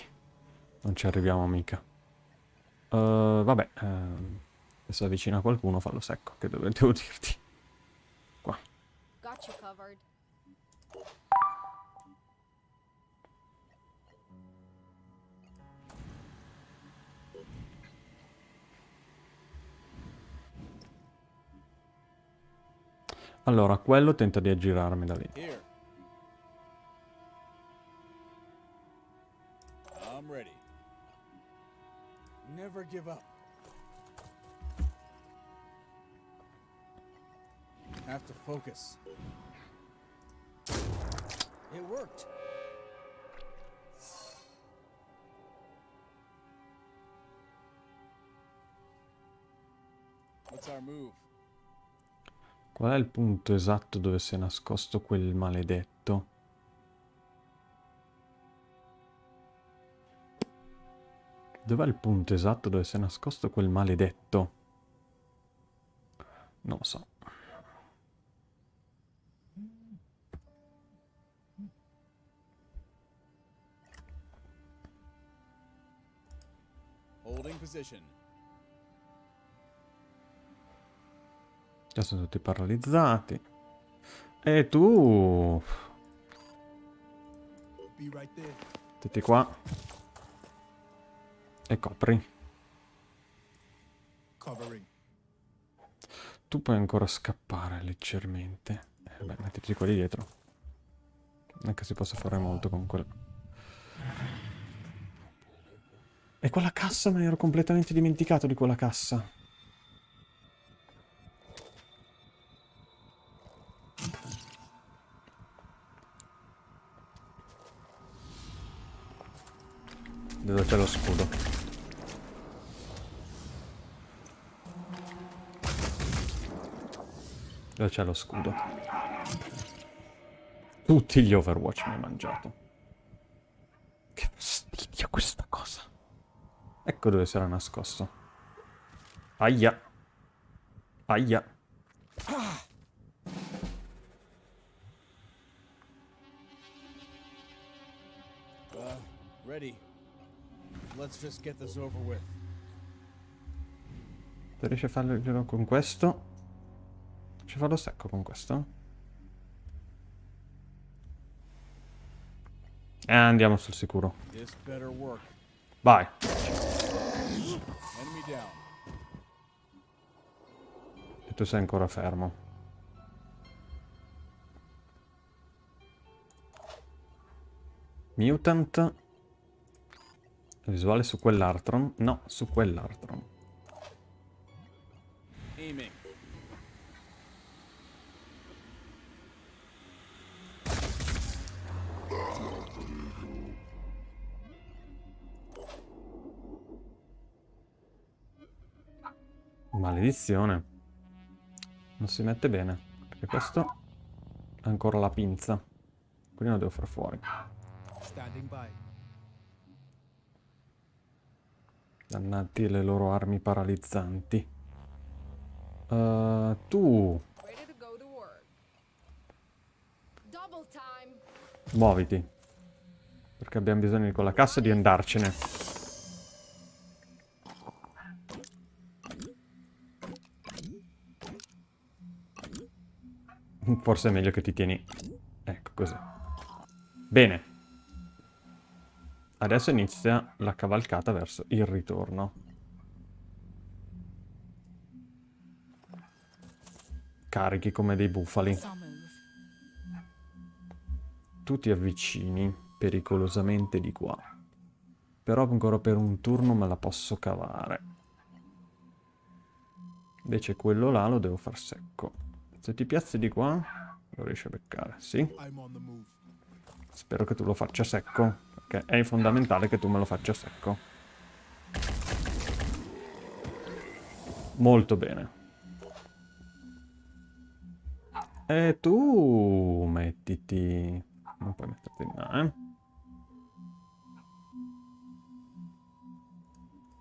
Non ci arriviamo mica. Uh, vabbè. Uh... Se si avvicina qualcuno fallo secco, che devo, devo dirti. Qua. Allora, quello tenta di aggirarmi da lì. Have to focus. It worked. What's our move? Qual è il punto esatto dove si è nascosto quel maledetto? Dov'è il punto esatto dove si è nascosto quel maledetto? Non lo so. Holding position. Già sono tutti paralizzati. E tu... Mettiti qua. E copri. Tu puoi ancora scappare leggermente. Eh, beh, mettiti qua di dietro. Non è che si possa fare molto con quello. E quella cassa me ne ero completamente dimenticato di quella cassa. Dove c'è lo scudo? Dove c'è lo scudo? Tutti gli Overwatch mi hai mangiato. Che fastidio questa cosa. Ecco dove si era nascosto. Aia. Aia. Ready. Let's just get this over with. Se riesci a farlo con questo. Riesci a farlo secco con questo? E andiamo sul sicuro. Vai. E tu sei ancora fermo. Mutant. Visuale su quell'Artron? No, su quell'Artron. Maledizione. Non si mette bene. Perché questo ha ancora la pinza. Quindi lo devo far fuori. Standing by. Dannati le loro armi paralizzanti. Uh, tu, muoviti. Perché abbiamo bisogno di quella cassa e di andarcene. Forse è meglio che ti tieni... Ecco, così. Bene. Adesso inizia la cavalcata verso il ritorno. Carichi come dei bufali. Tu ti avvicini pericolosamente di qua. Però ancora per un turno me la posso cavare. Invece quello là lo devo far secco. Se ti piazzi di qua, lo riesci a beccare, sì? Spero che tu lo faccia secco, perché è fondamentale che tu me lo faccia secco. Molto bene. E tu mettiti... Non puoi metterti in là, eh?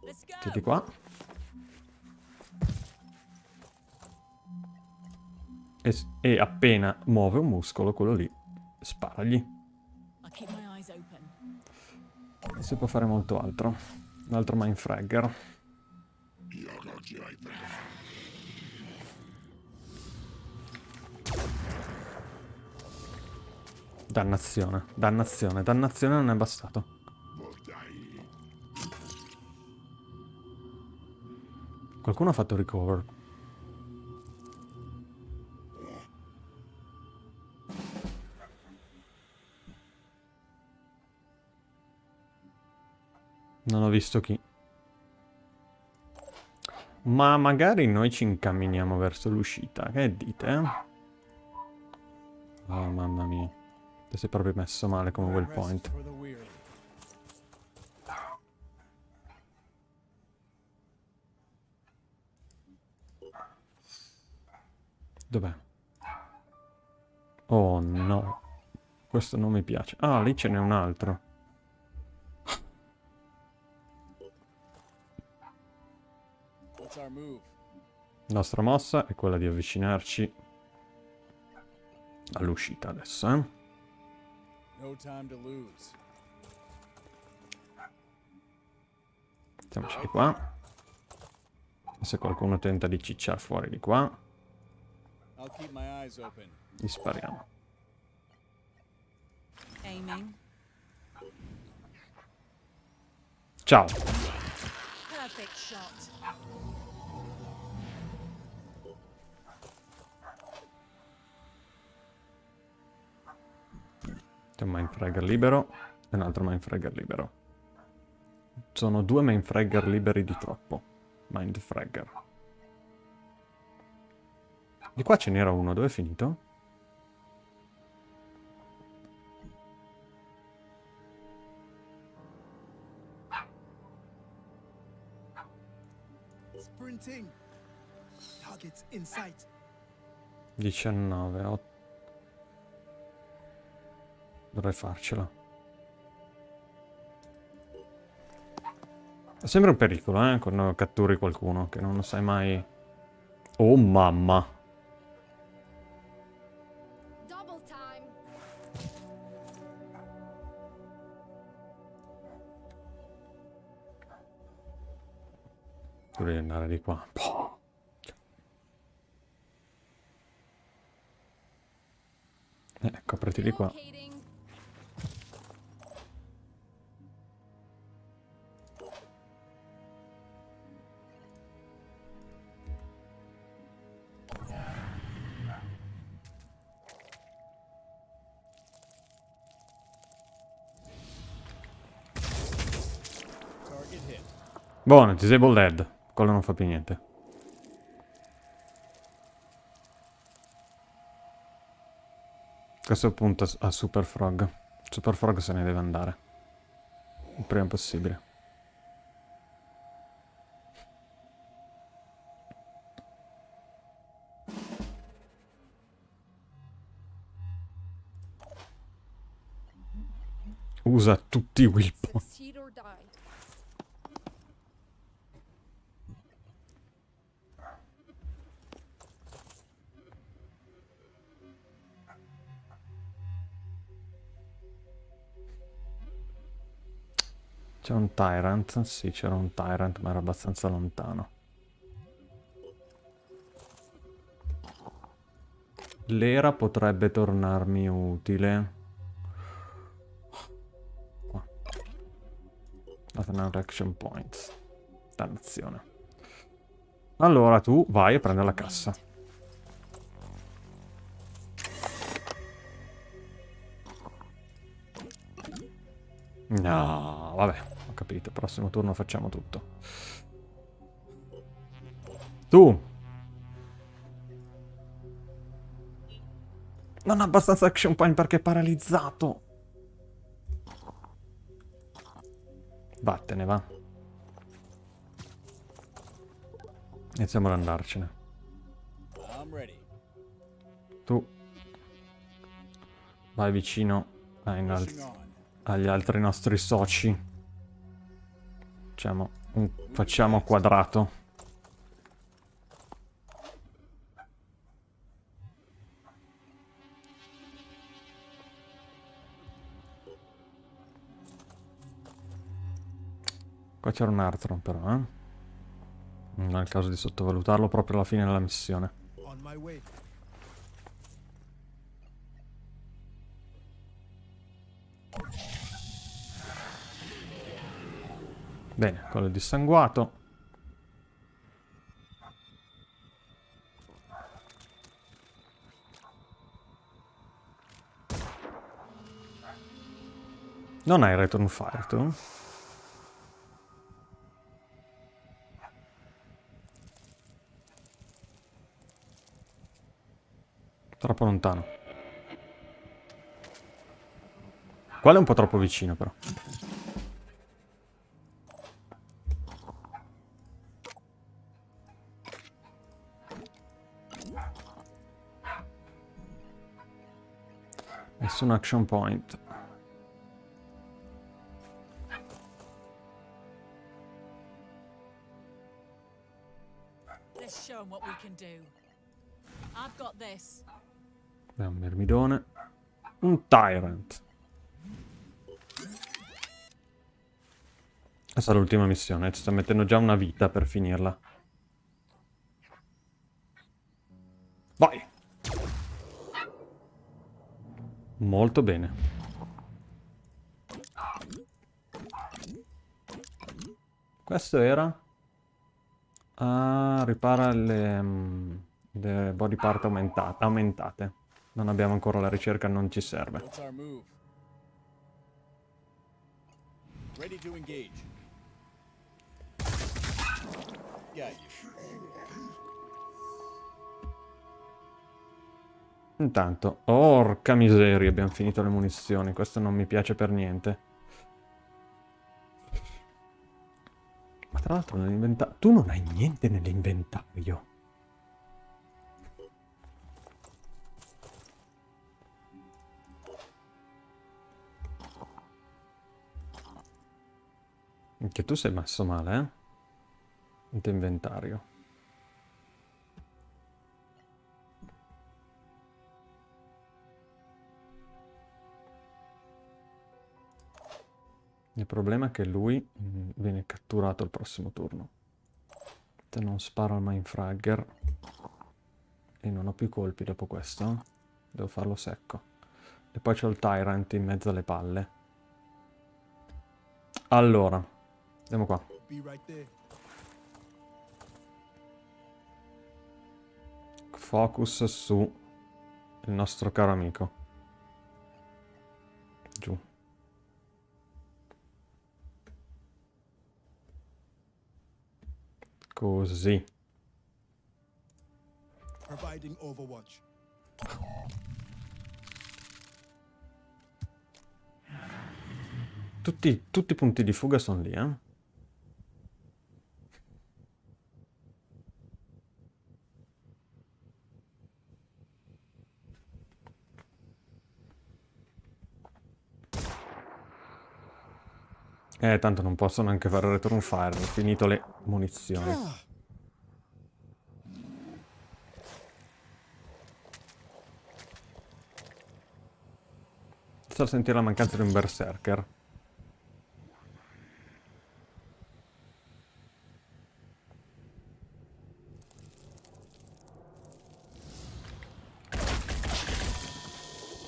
Mettiti qua. E, e appena muove un muscolo, quello lì, sparagli. I keep my eyes open. Si può fare molto altro. Un altro Mindfragger. Dannazione, dannazione, dannazione non è bastato. Qualcuno ha fatto recover. Visto chi. Ma magari noi ci incamminiamo verso l'uscita. Che dite? Oh, mamma mia. Ti sei proprio messo male come quel point. Dov'è? Oh no. Questo non mi piace. Ah, lì ce n'è un altro. La nostra mossa è quella di avvicinarci all'uscita adesso, eh? No time to lose. Mettiamoci di qua. E se qualcuno tenta di cicciare fuori di qua, gli spariamo. Aiming. Ciao! Perfect shot. C'è un mindfragger libero e un altro mindfragger libero. Sono due mindfragger liberi di troppo. Mindfragger. Di qua ce n'era uno, dove è finito? 19, 8. Dovrei farcela. Sembra un pericolo, eh, quando catturi qualcuno, che non sai mai... Oh mamma! Dovrei andare di qua. Eh, copriti di qua. Buono, disable dead. Quello non fa più niente. Questo punta a Super Frog. Super Frog se ne deve andare. Il prima possibile. Usa tutti i will point. C'è un Tyrant? Sì, c'era un Tyrant, ma era abbastanza lontano. L'era potrebbe tornarmi utile. Qua. Un action points. Dannazione. Allora tu vai a prendere la cassa. No, vabbè, capito. Prossimo turno facciamo tutto. Tu! Non ha abbastanza action point perché è paralizzato. Vattene, va. Iniziamo ad andarcene. Tu vai vicino on. agli altri nostri soci. Facciamo un facciamo quadrato. Qua c'era un altro però, eh? Non è il caso di sottovalutarlo proprio alla fine della missione. On Bene, quello dissanguato. Non hai return fire tu? Troppo lontano. Quello è un po' troppo vicino però. Nessun action point. Abbiamo un mirmidone. Un tyrant. Questa è l'ultima missione, ci sta mettendo già una vita per finirla. Vai! Molto bene. Questo era... Ah, ripara le, mm, le body part aumenta- aumentate. Non abbiamo ancora la ricerca, non ci serve. Ready to engage. Got you. Intanto, orca miseria, abbiamo finito le munizioni. Questo non mi piace per niente. Ma tra l'altro nell'inventario... Tu non hai niente nell'inventario. Anche tu sei messo male, eh? Il tuo inventario. Il problema è che lui mm, viene catturato al prossimo turno. Se non sparo al mindfragger e non ho più colpi dopo questo, devo farlo secco. E poi c'ho il tyrant in mezzo alle palle. Allora, andiamo qua. Focus su il nostro caro amico. Così. Providing Overwatch. Tutti, tutti i punti di fuga sono lì, eh? Eh, tanto non posso neanche fare return fire, ho finito le munizioni. Sto a sentire la mancanza di un berserker.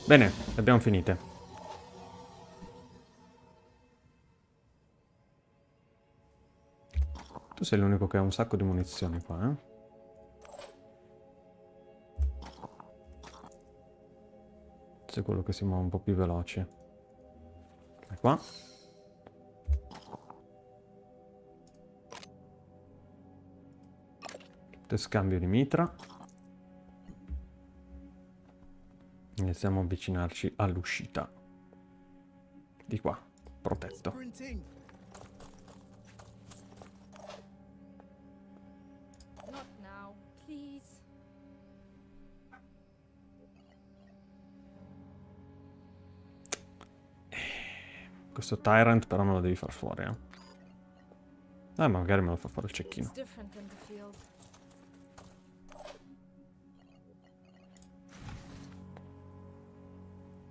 Bene, le abbiamo finite. Tu sei l'unico che ha un sacco di munizioni qua, eh? Sei quello che si muove un po' più veloce. E qua. Te scambio di mitra. Iniziamo a avvicinarci all'uscita. Di qua, protetto. Questo Tyrant però me lo devi far fuori, eh. Eh, magari me lo fa fare il cecchino.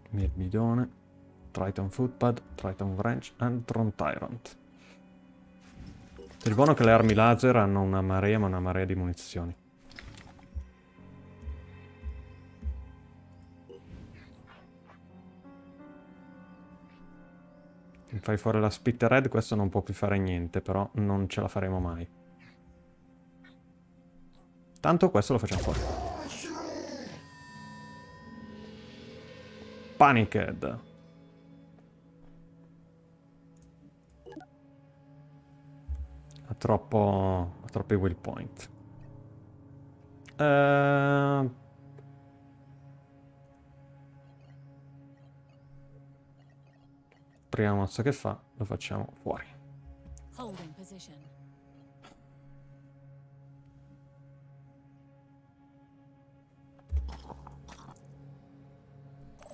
Mirmidone, Triton Footpad, Triton Wrench e Tron Tyrant. Il buono è che le armi laser hanno una marea, ma una marea di munizioni. Fai fuori la Spitter Red, questo non può più fare niente, però non ce la faremo mai. Tanto questo lo facciamo fuori. Paniced. Ha troppo... ha troppi will point. Eh... prima mossa che fa lo facciamo fuori.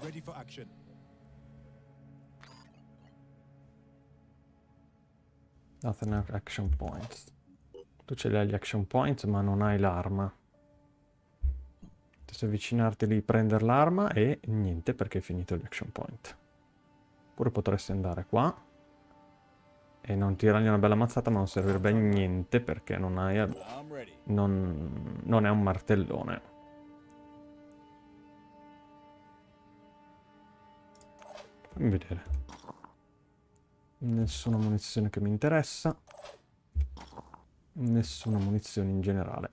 Ready for action. Nothing action points. Tu ce li hai gli action points ma non hai l'arma. Adesso avvicinarti lì, prendere l'arma e niente perché hai finito gli action point. Oppure potresti andare qua e non tirargli una bella mazzata ma non servirebbe a niente perché non hai... Non, non è un martellone. Fammi vedere. Nessuna munizione che mi interessa. Nessuna munizione in generale.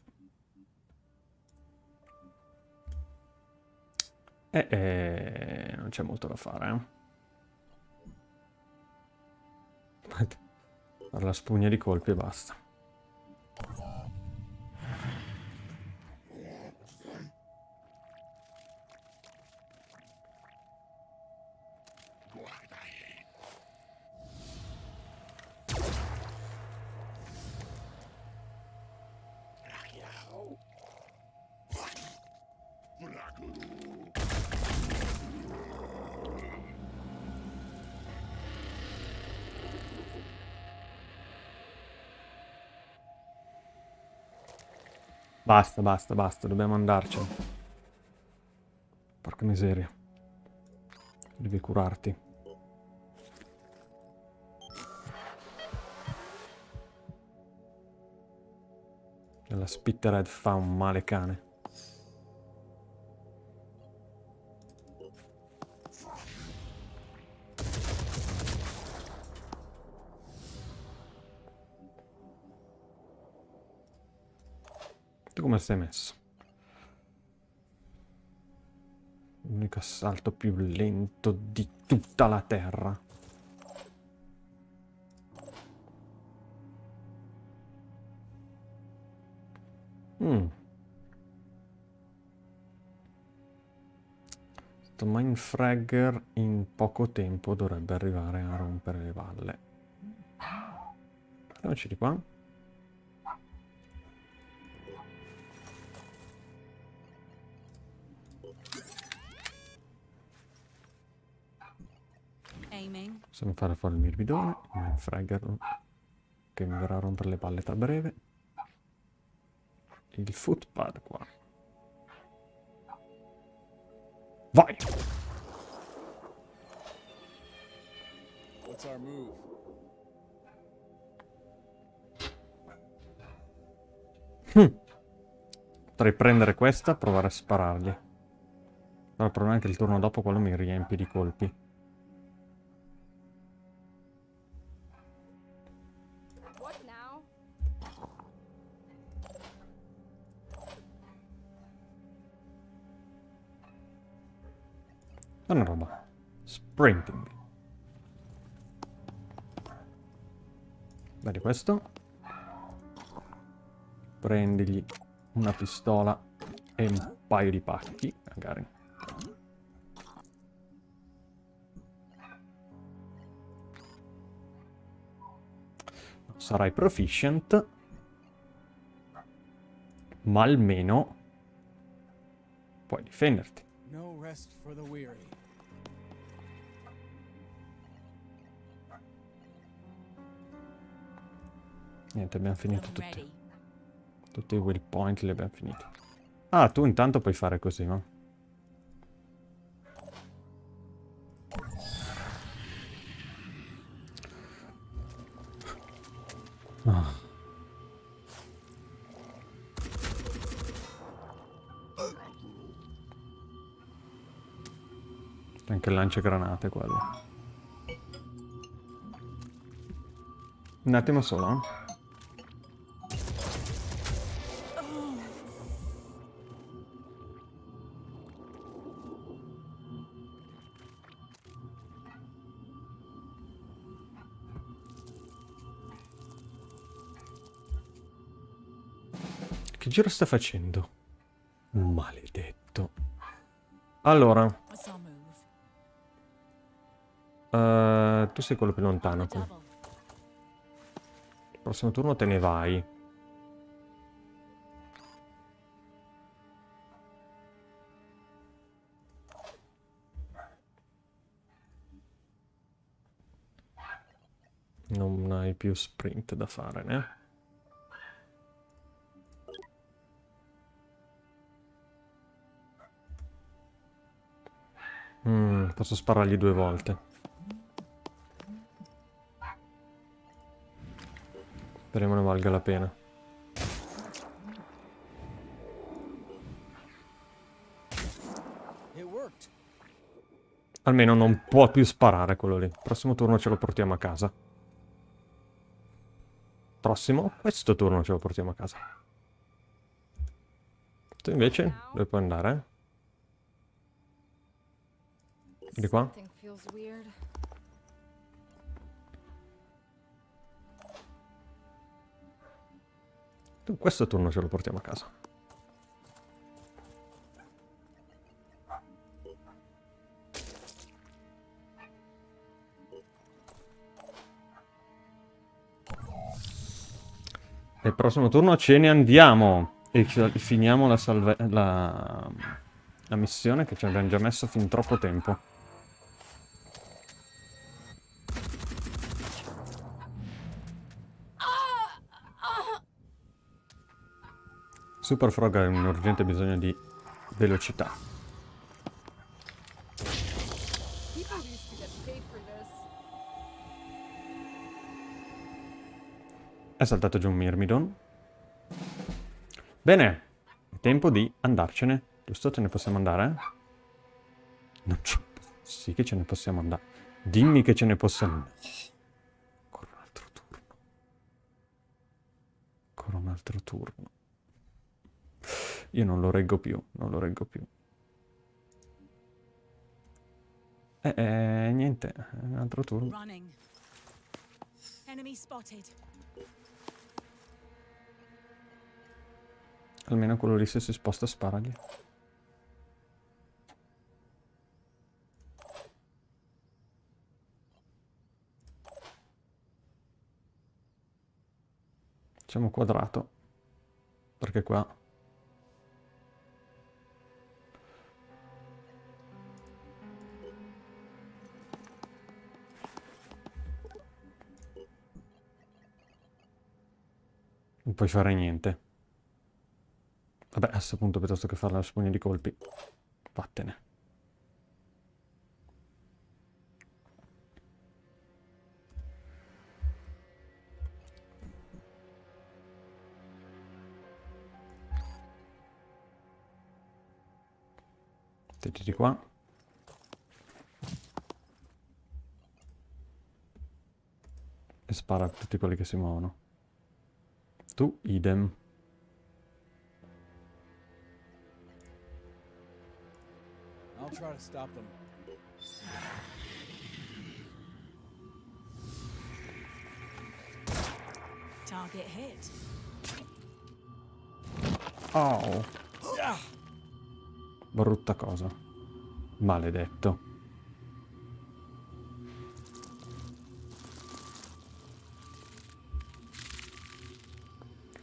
E eh, non c'è molto da fare, eh. La spugna di colpi e basta. Basta, basta, basta, dobbiamo andarcene. Porca miseria. Devi curarti. La Spittered fa un male cane. Sei messo? L'unico assalto più lento di tutta la Terra. Mm. Questo Mindfragger in poco tempo dovrebbe arrivare a rompere le valle. Andiamoci di qua. Possiamo fare fuori il mirbidone, il Mindfragger che mi verrà a rompere le palle tra breve. Il footpad qua. Vai! What's our move? Potrei prendere questa e provare a sparargli. Però il problema è che il turno dopo quello mi riempie di colpi. È una roba. Sprinting. Vedi questo? Prendigli una pistola e un paio di pacchi, magari. Non sarai proficient, ma almeno puoi difenderti. Rest for the weary. Niente, abbiamo finito tutti. Tutti i will point li abbiamo finiti. Ah, tu intanto puoi fare così, no? Ah. Anche il lanciagranate quello. Un attimo solo, eh. Che giro sta facendo? Maledetto. Allora, Eh, tu sei quello più lontano. Qui. double. Prossimo turno te ne vai. Non hai più sprint da fare, né? Mm, posso sparargli due volte. Speriamo ne valga la pena. Almeno non può più sparare quello lì. Prossimo turno ce lo portiamo a casa. Prossimo, questo turno ce lo portiamo a casa. Tu invece, dove puoi andare? Di qua? Questo turno ce lo portiamo a casa. E il prossimo turno ce ne andiamo. E fi- finiamo la, la... la missione che ci abbiamo già messo fin troppo tempo. Super Frog ha un urgente bisogno di velocità. È saltato giù un Myrmidon. Bene, è tempo di andarcene. Giusto? Ce ne possiamo andare? Non c'è... Sì che ce ne possiamo andare. Dimmi che ce ne possiamo andare. Ancora un altro turno. Ancora un altro turno. Io non lo reggo più, non lo reggo più. Eh, eh niente, un altro turno. Almeno quello lì se si sposta sparagli. Facciamo quadrato. Perché qua... Non puoi fare niente. Vabbè, a questo punto piuttosto che fare la spugna di colpi, vattene. Mettiti qua. E spara a tutti quelli che si muovono. Tu, idem. I'll try to stop them. Target hit. Oh. Brutta cosa. Maledetto.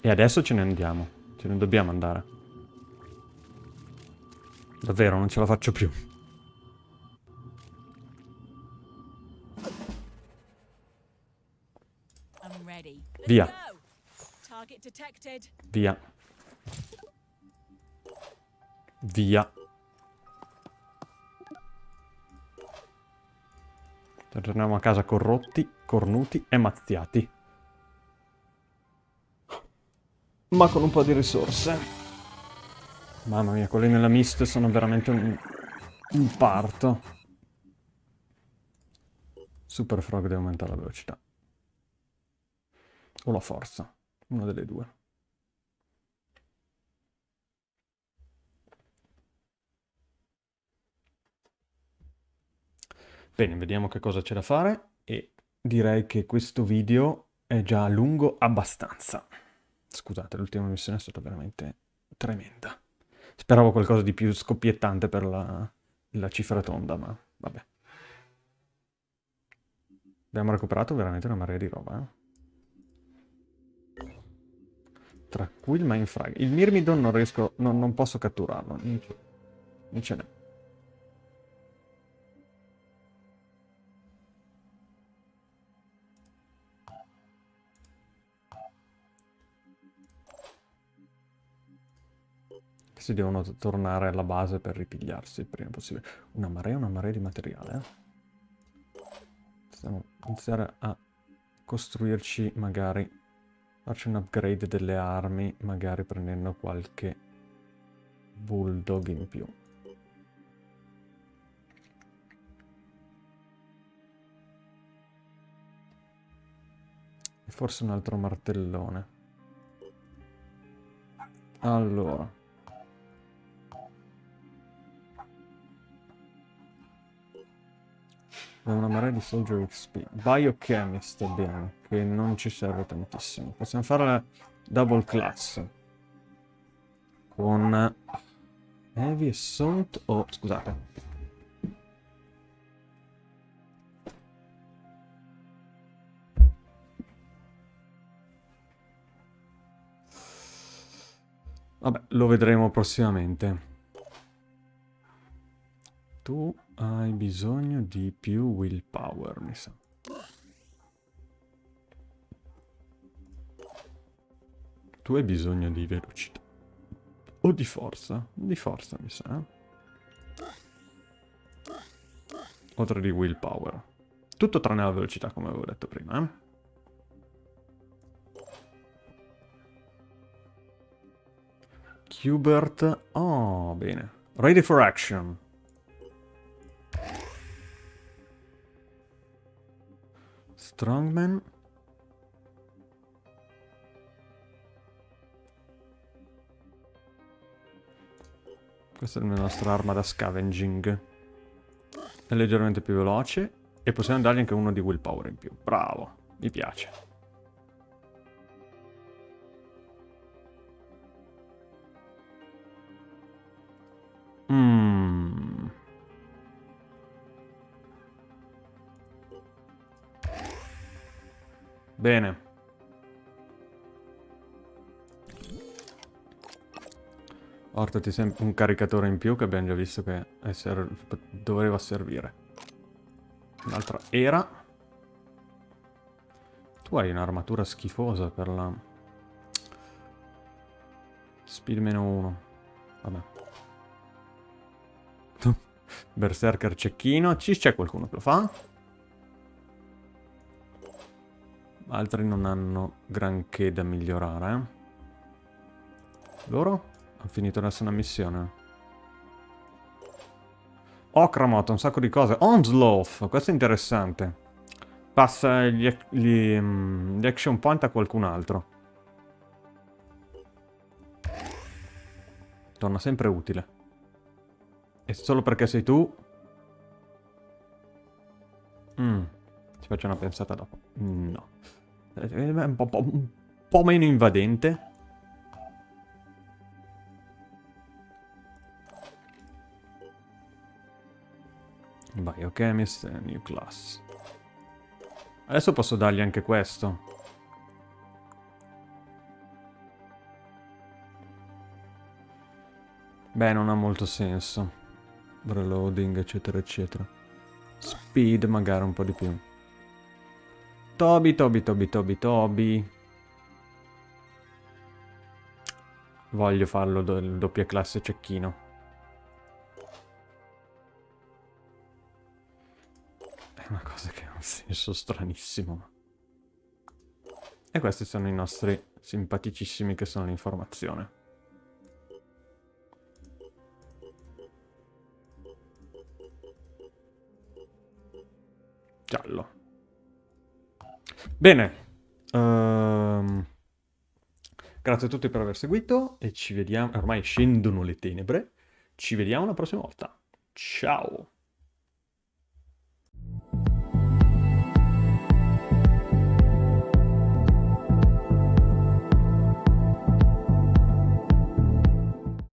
E adesso ce ne andiamo. Ce ne dobbiamo andare. Davvero, non ce la faccio più. Via. Via. Via. Torniamo a casa corrotti, cornuti e mazziati. Ma con un po' di risorse. Mamma mia, quelli nella mist sono veramente un, un parto. Super Frog deve aumentare la velocità. O la forza. Una delle due. Bene, vediamo che cosa c'è da fare e direi che questo video è già lungo abbastanza. Scusate, l'ultima missione è stata veramente tremenda. Speravo qualcosa di più scoppiettante per la, la cifra tonda, ma vabbè. Abbiamo recuperato veramente una marea di roba, eh. Tra cui il Mindfrag. Il Myrmidon non riesco... Non, non posso catturarlo. Non ce n'è. Si devono tornare alla base per ripigliarsi il prima possibile. Una marea, una marea di materiale, eh. Possiamo iniziare a costruirci magari farci un upgrade delle armi, magari prendendo qualche bulldog in più. E forse un altro martellone. Allora. Abbiamo una marea di Soldier XP. Biochemist abbiamo, che non ci serve tantissimo. Possiamo fare la double class. Con Heavy Assault o... scusate. Vabbè, lo vedremo prossimamente. Tu hai bisogno di più willpower, mi sa. Tu hai bisogno di velocità. O di forza. Di forza, mi sa. Oltre di willpower. Tutto tranne la velocità, come avevo detto prima, eh? Qbert. Oh, bene. Ready for action. Strongman. Questa è la nostra arma da scavenging. È leggermente più veloce e possiamo dargli anche uno di willpower in più. Bravo, mi piace. Bene. Portati sempre un caricatore in più che abbiamo già visto che ser doveva servire. Un'altra era. Tu hai un'armatura schifosa per la... Speed meno 1. Vabbè. Berserker cecchino. Ci c'è qualcuno che lo fa? Altri non hanno granché da migliorare. Loro? Hanno finito adesso una missione. Okramot, un sacco di cose. Onsloth, questo è interessante. Passa gli, gli, mm, gli action point a qualcun altro. Torna sempre utile. E solo perché sei tu... Mm. Ci faccio una pensata dopo. No. È un po', un po meno invadente. Biochemist e New Class. Adesso posso dargli anche questo. Beh, non ha molto senso. Reloading, eccetera, eccetera. Speed magari un po' di più. Toby, Toby, Toby, Toby, Toby. Voglio farlo do doppia classe cecchino. È una cosa che ha un senso stranissimo. E questi sono i nostri simpaticissimi che sono l'informazione. Giallo. Bene. Um, grazie a tutti per aver seguito e ci vediamo. Ormai scendono le tenebre. Ci vediamo la prossima volta. Ciao.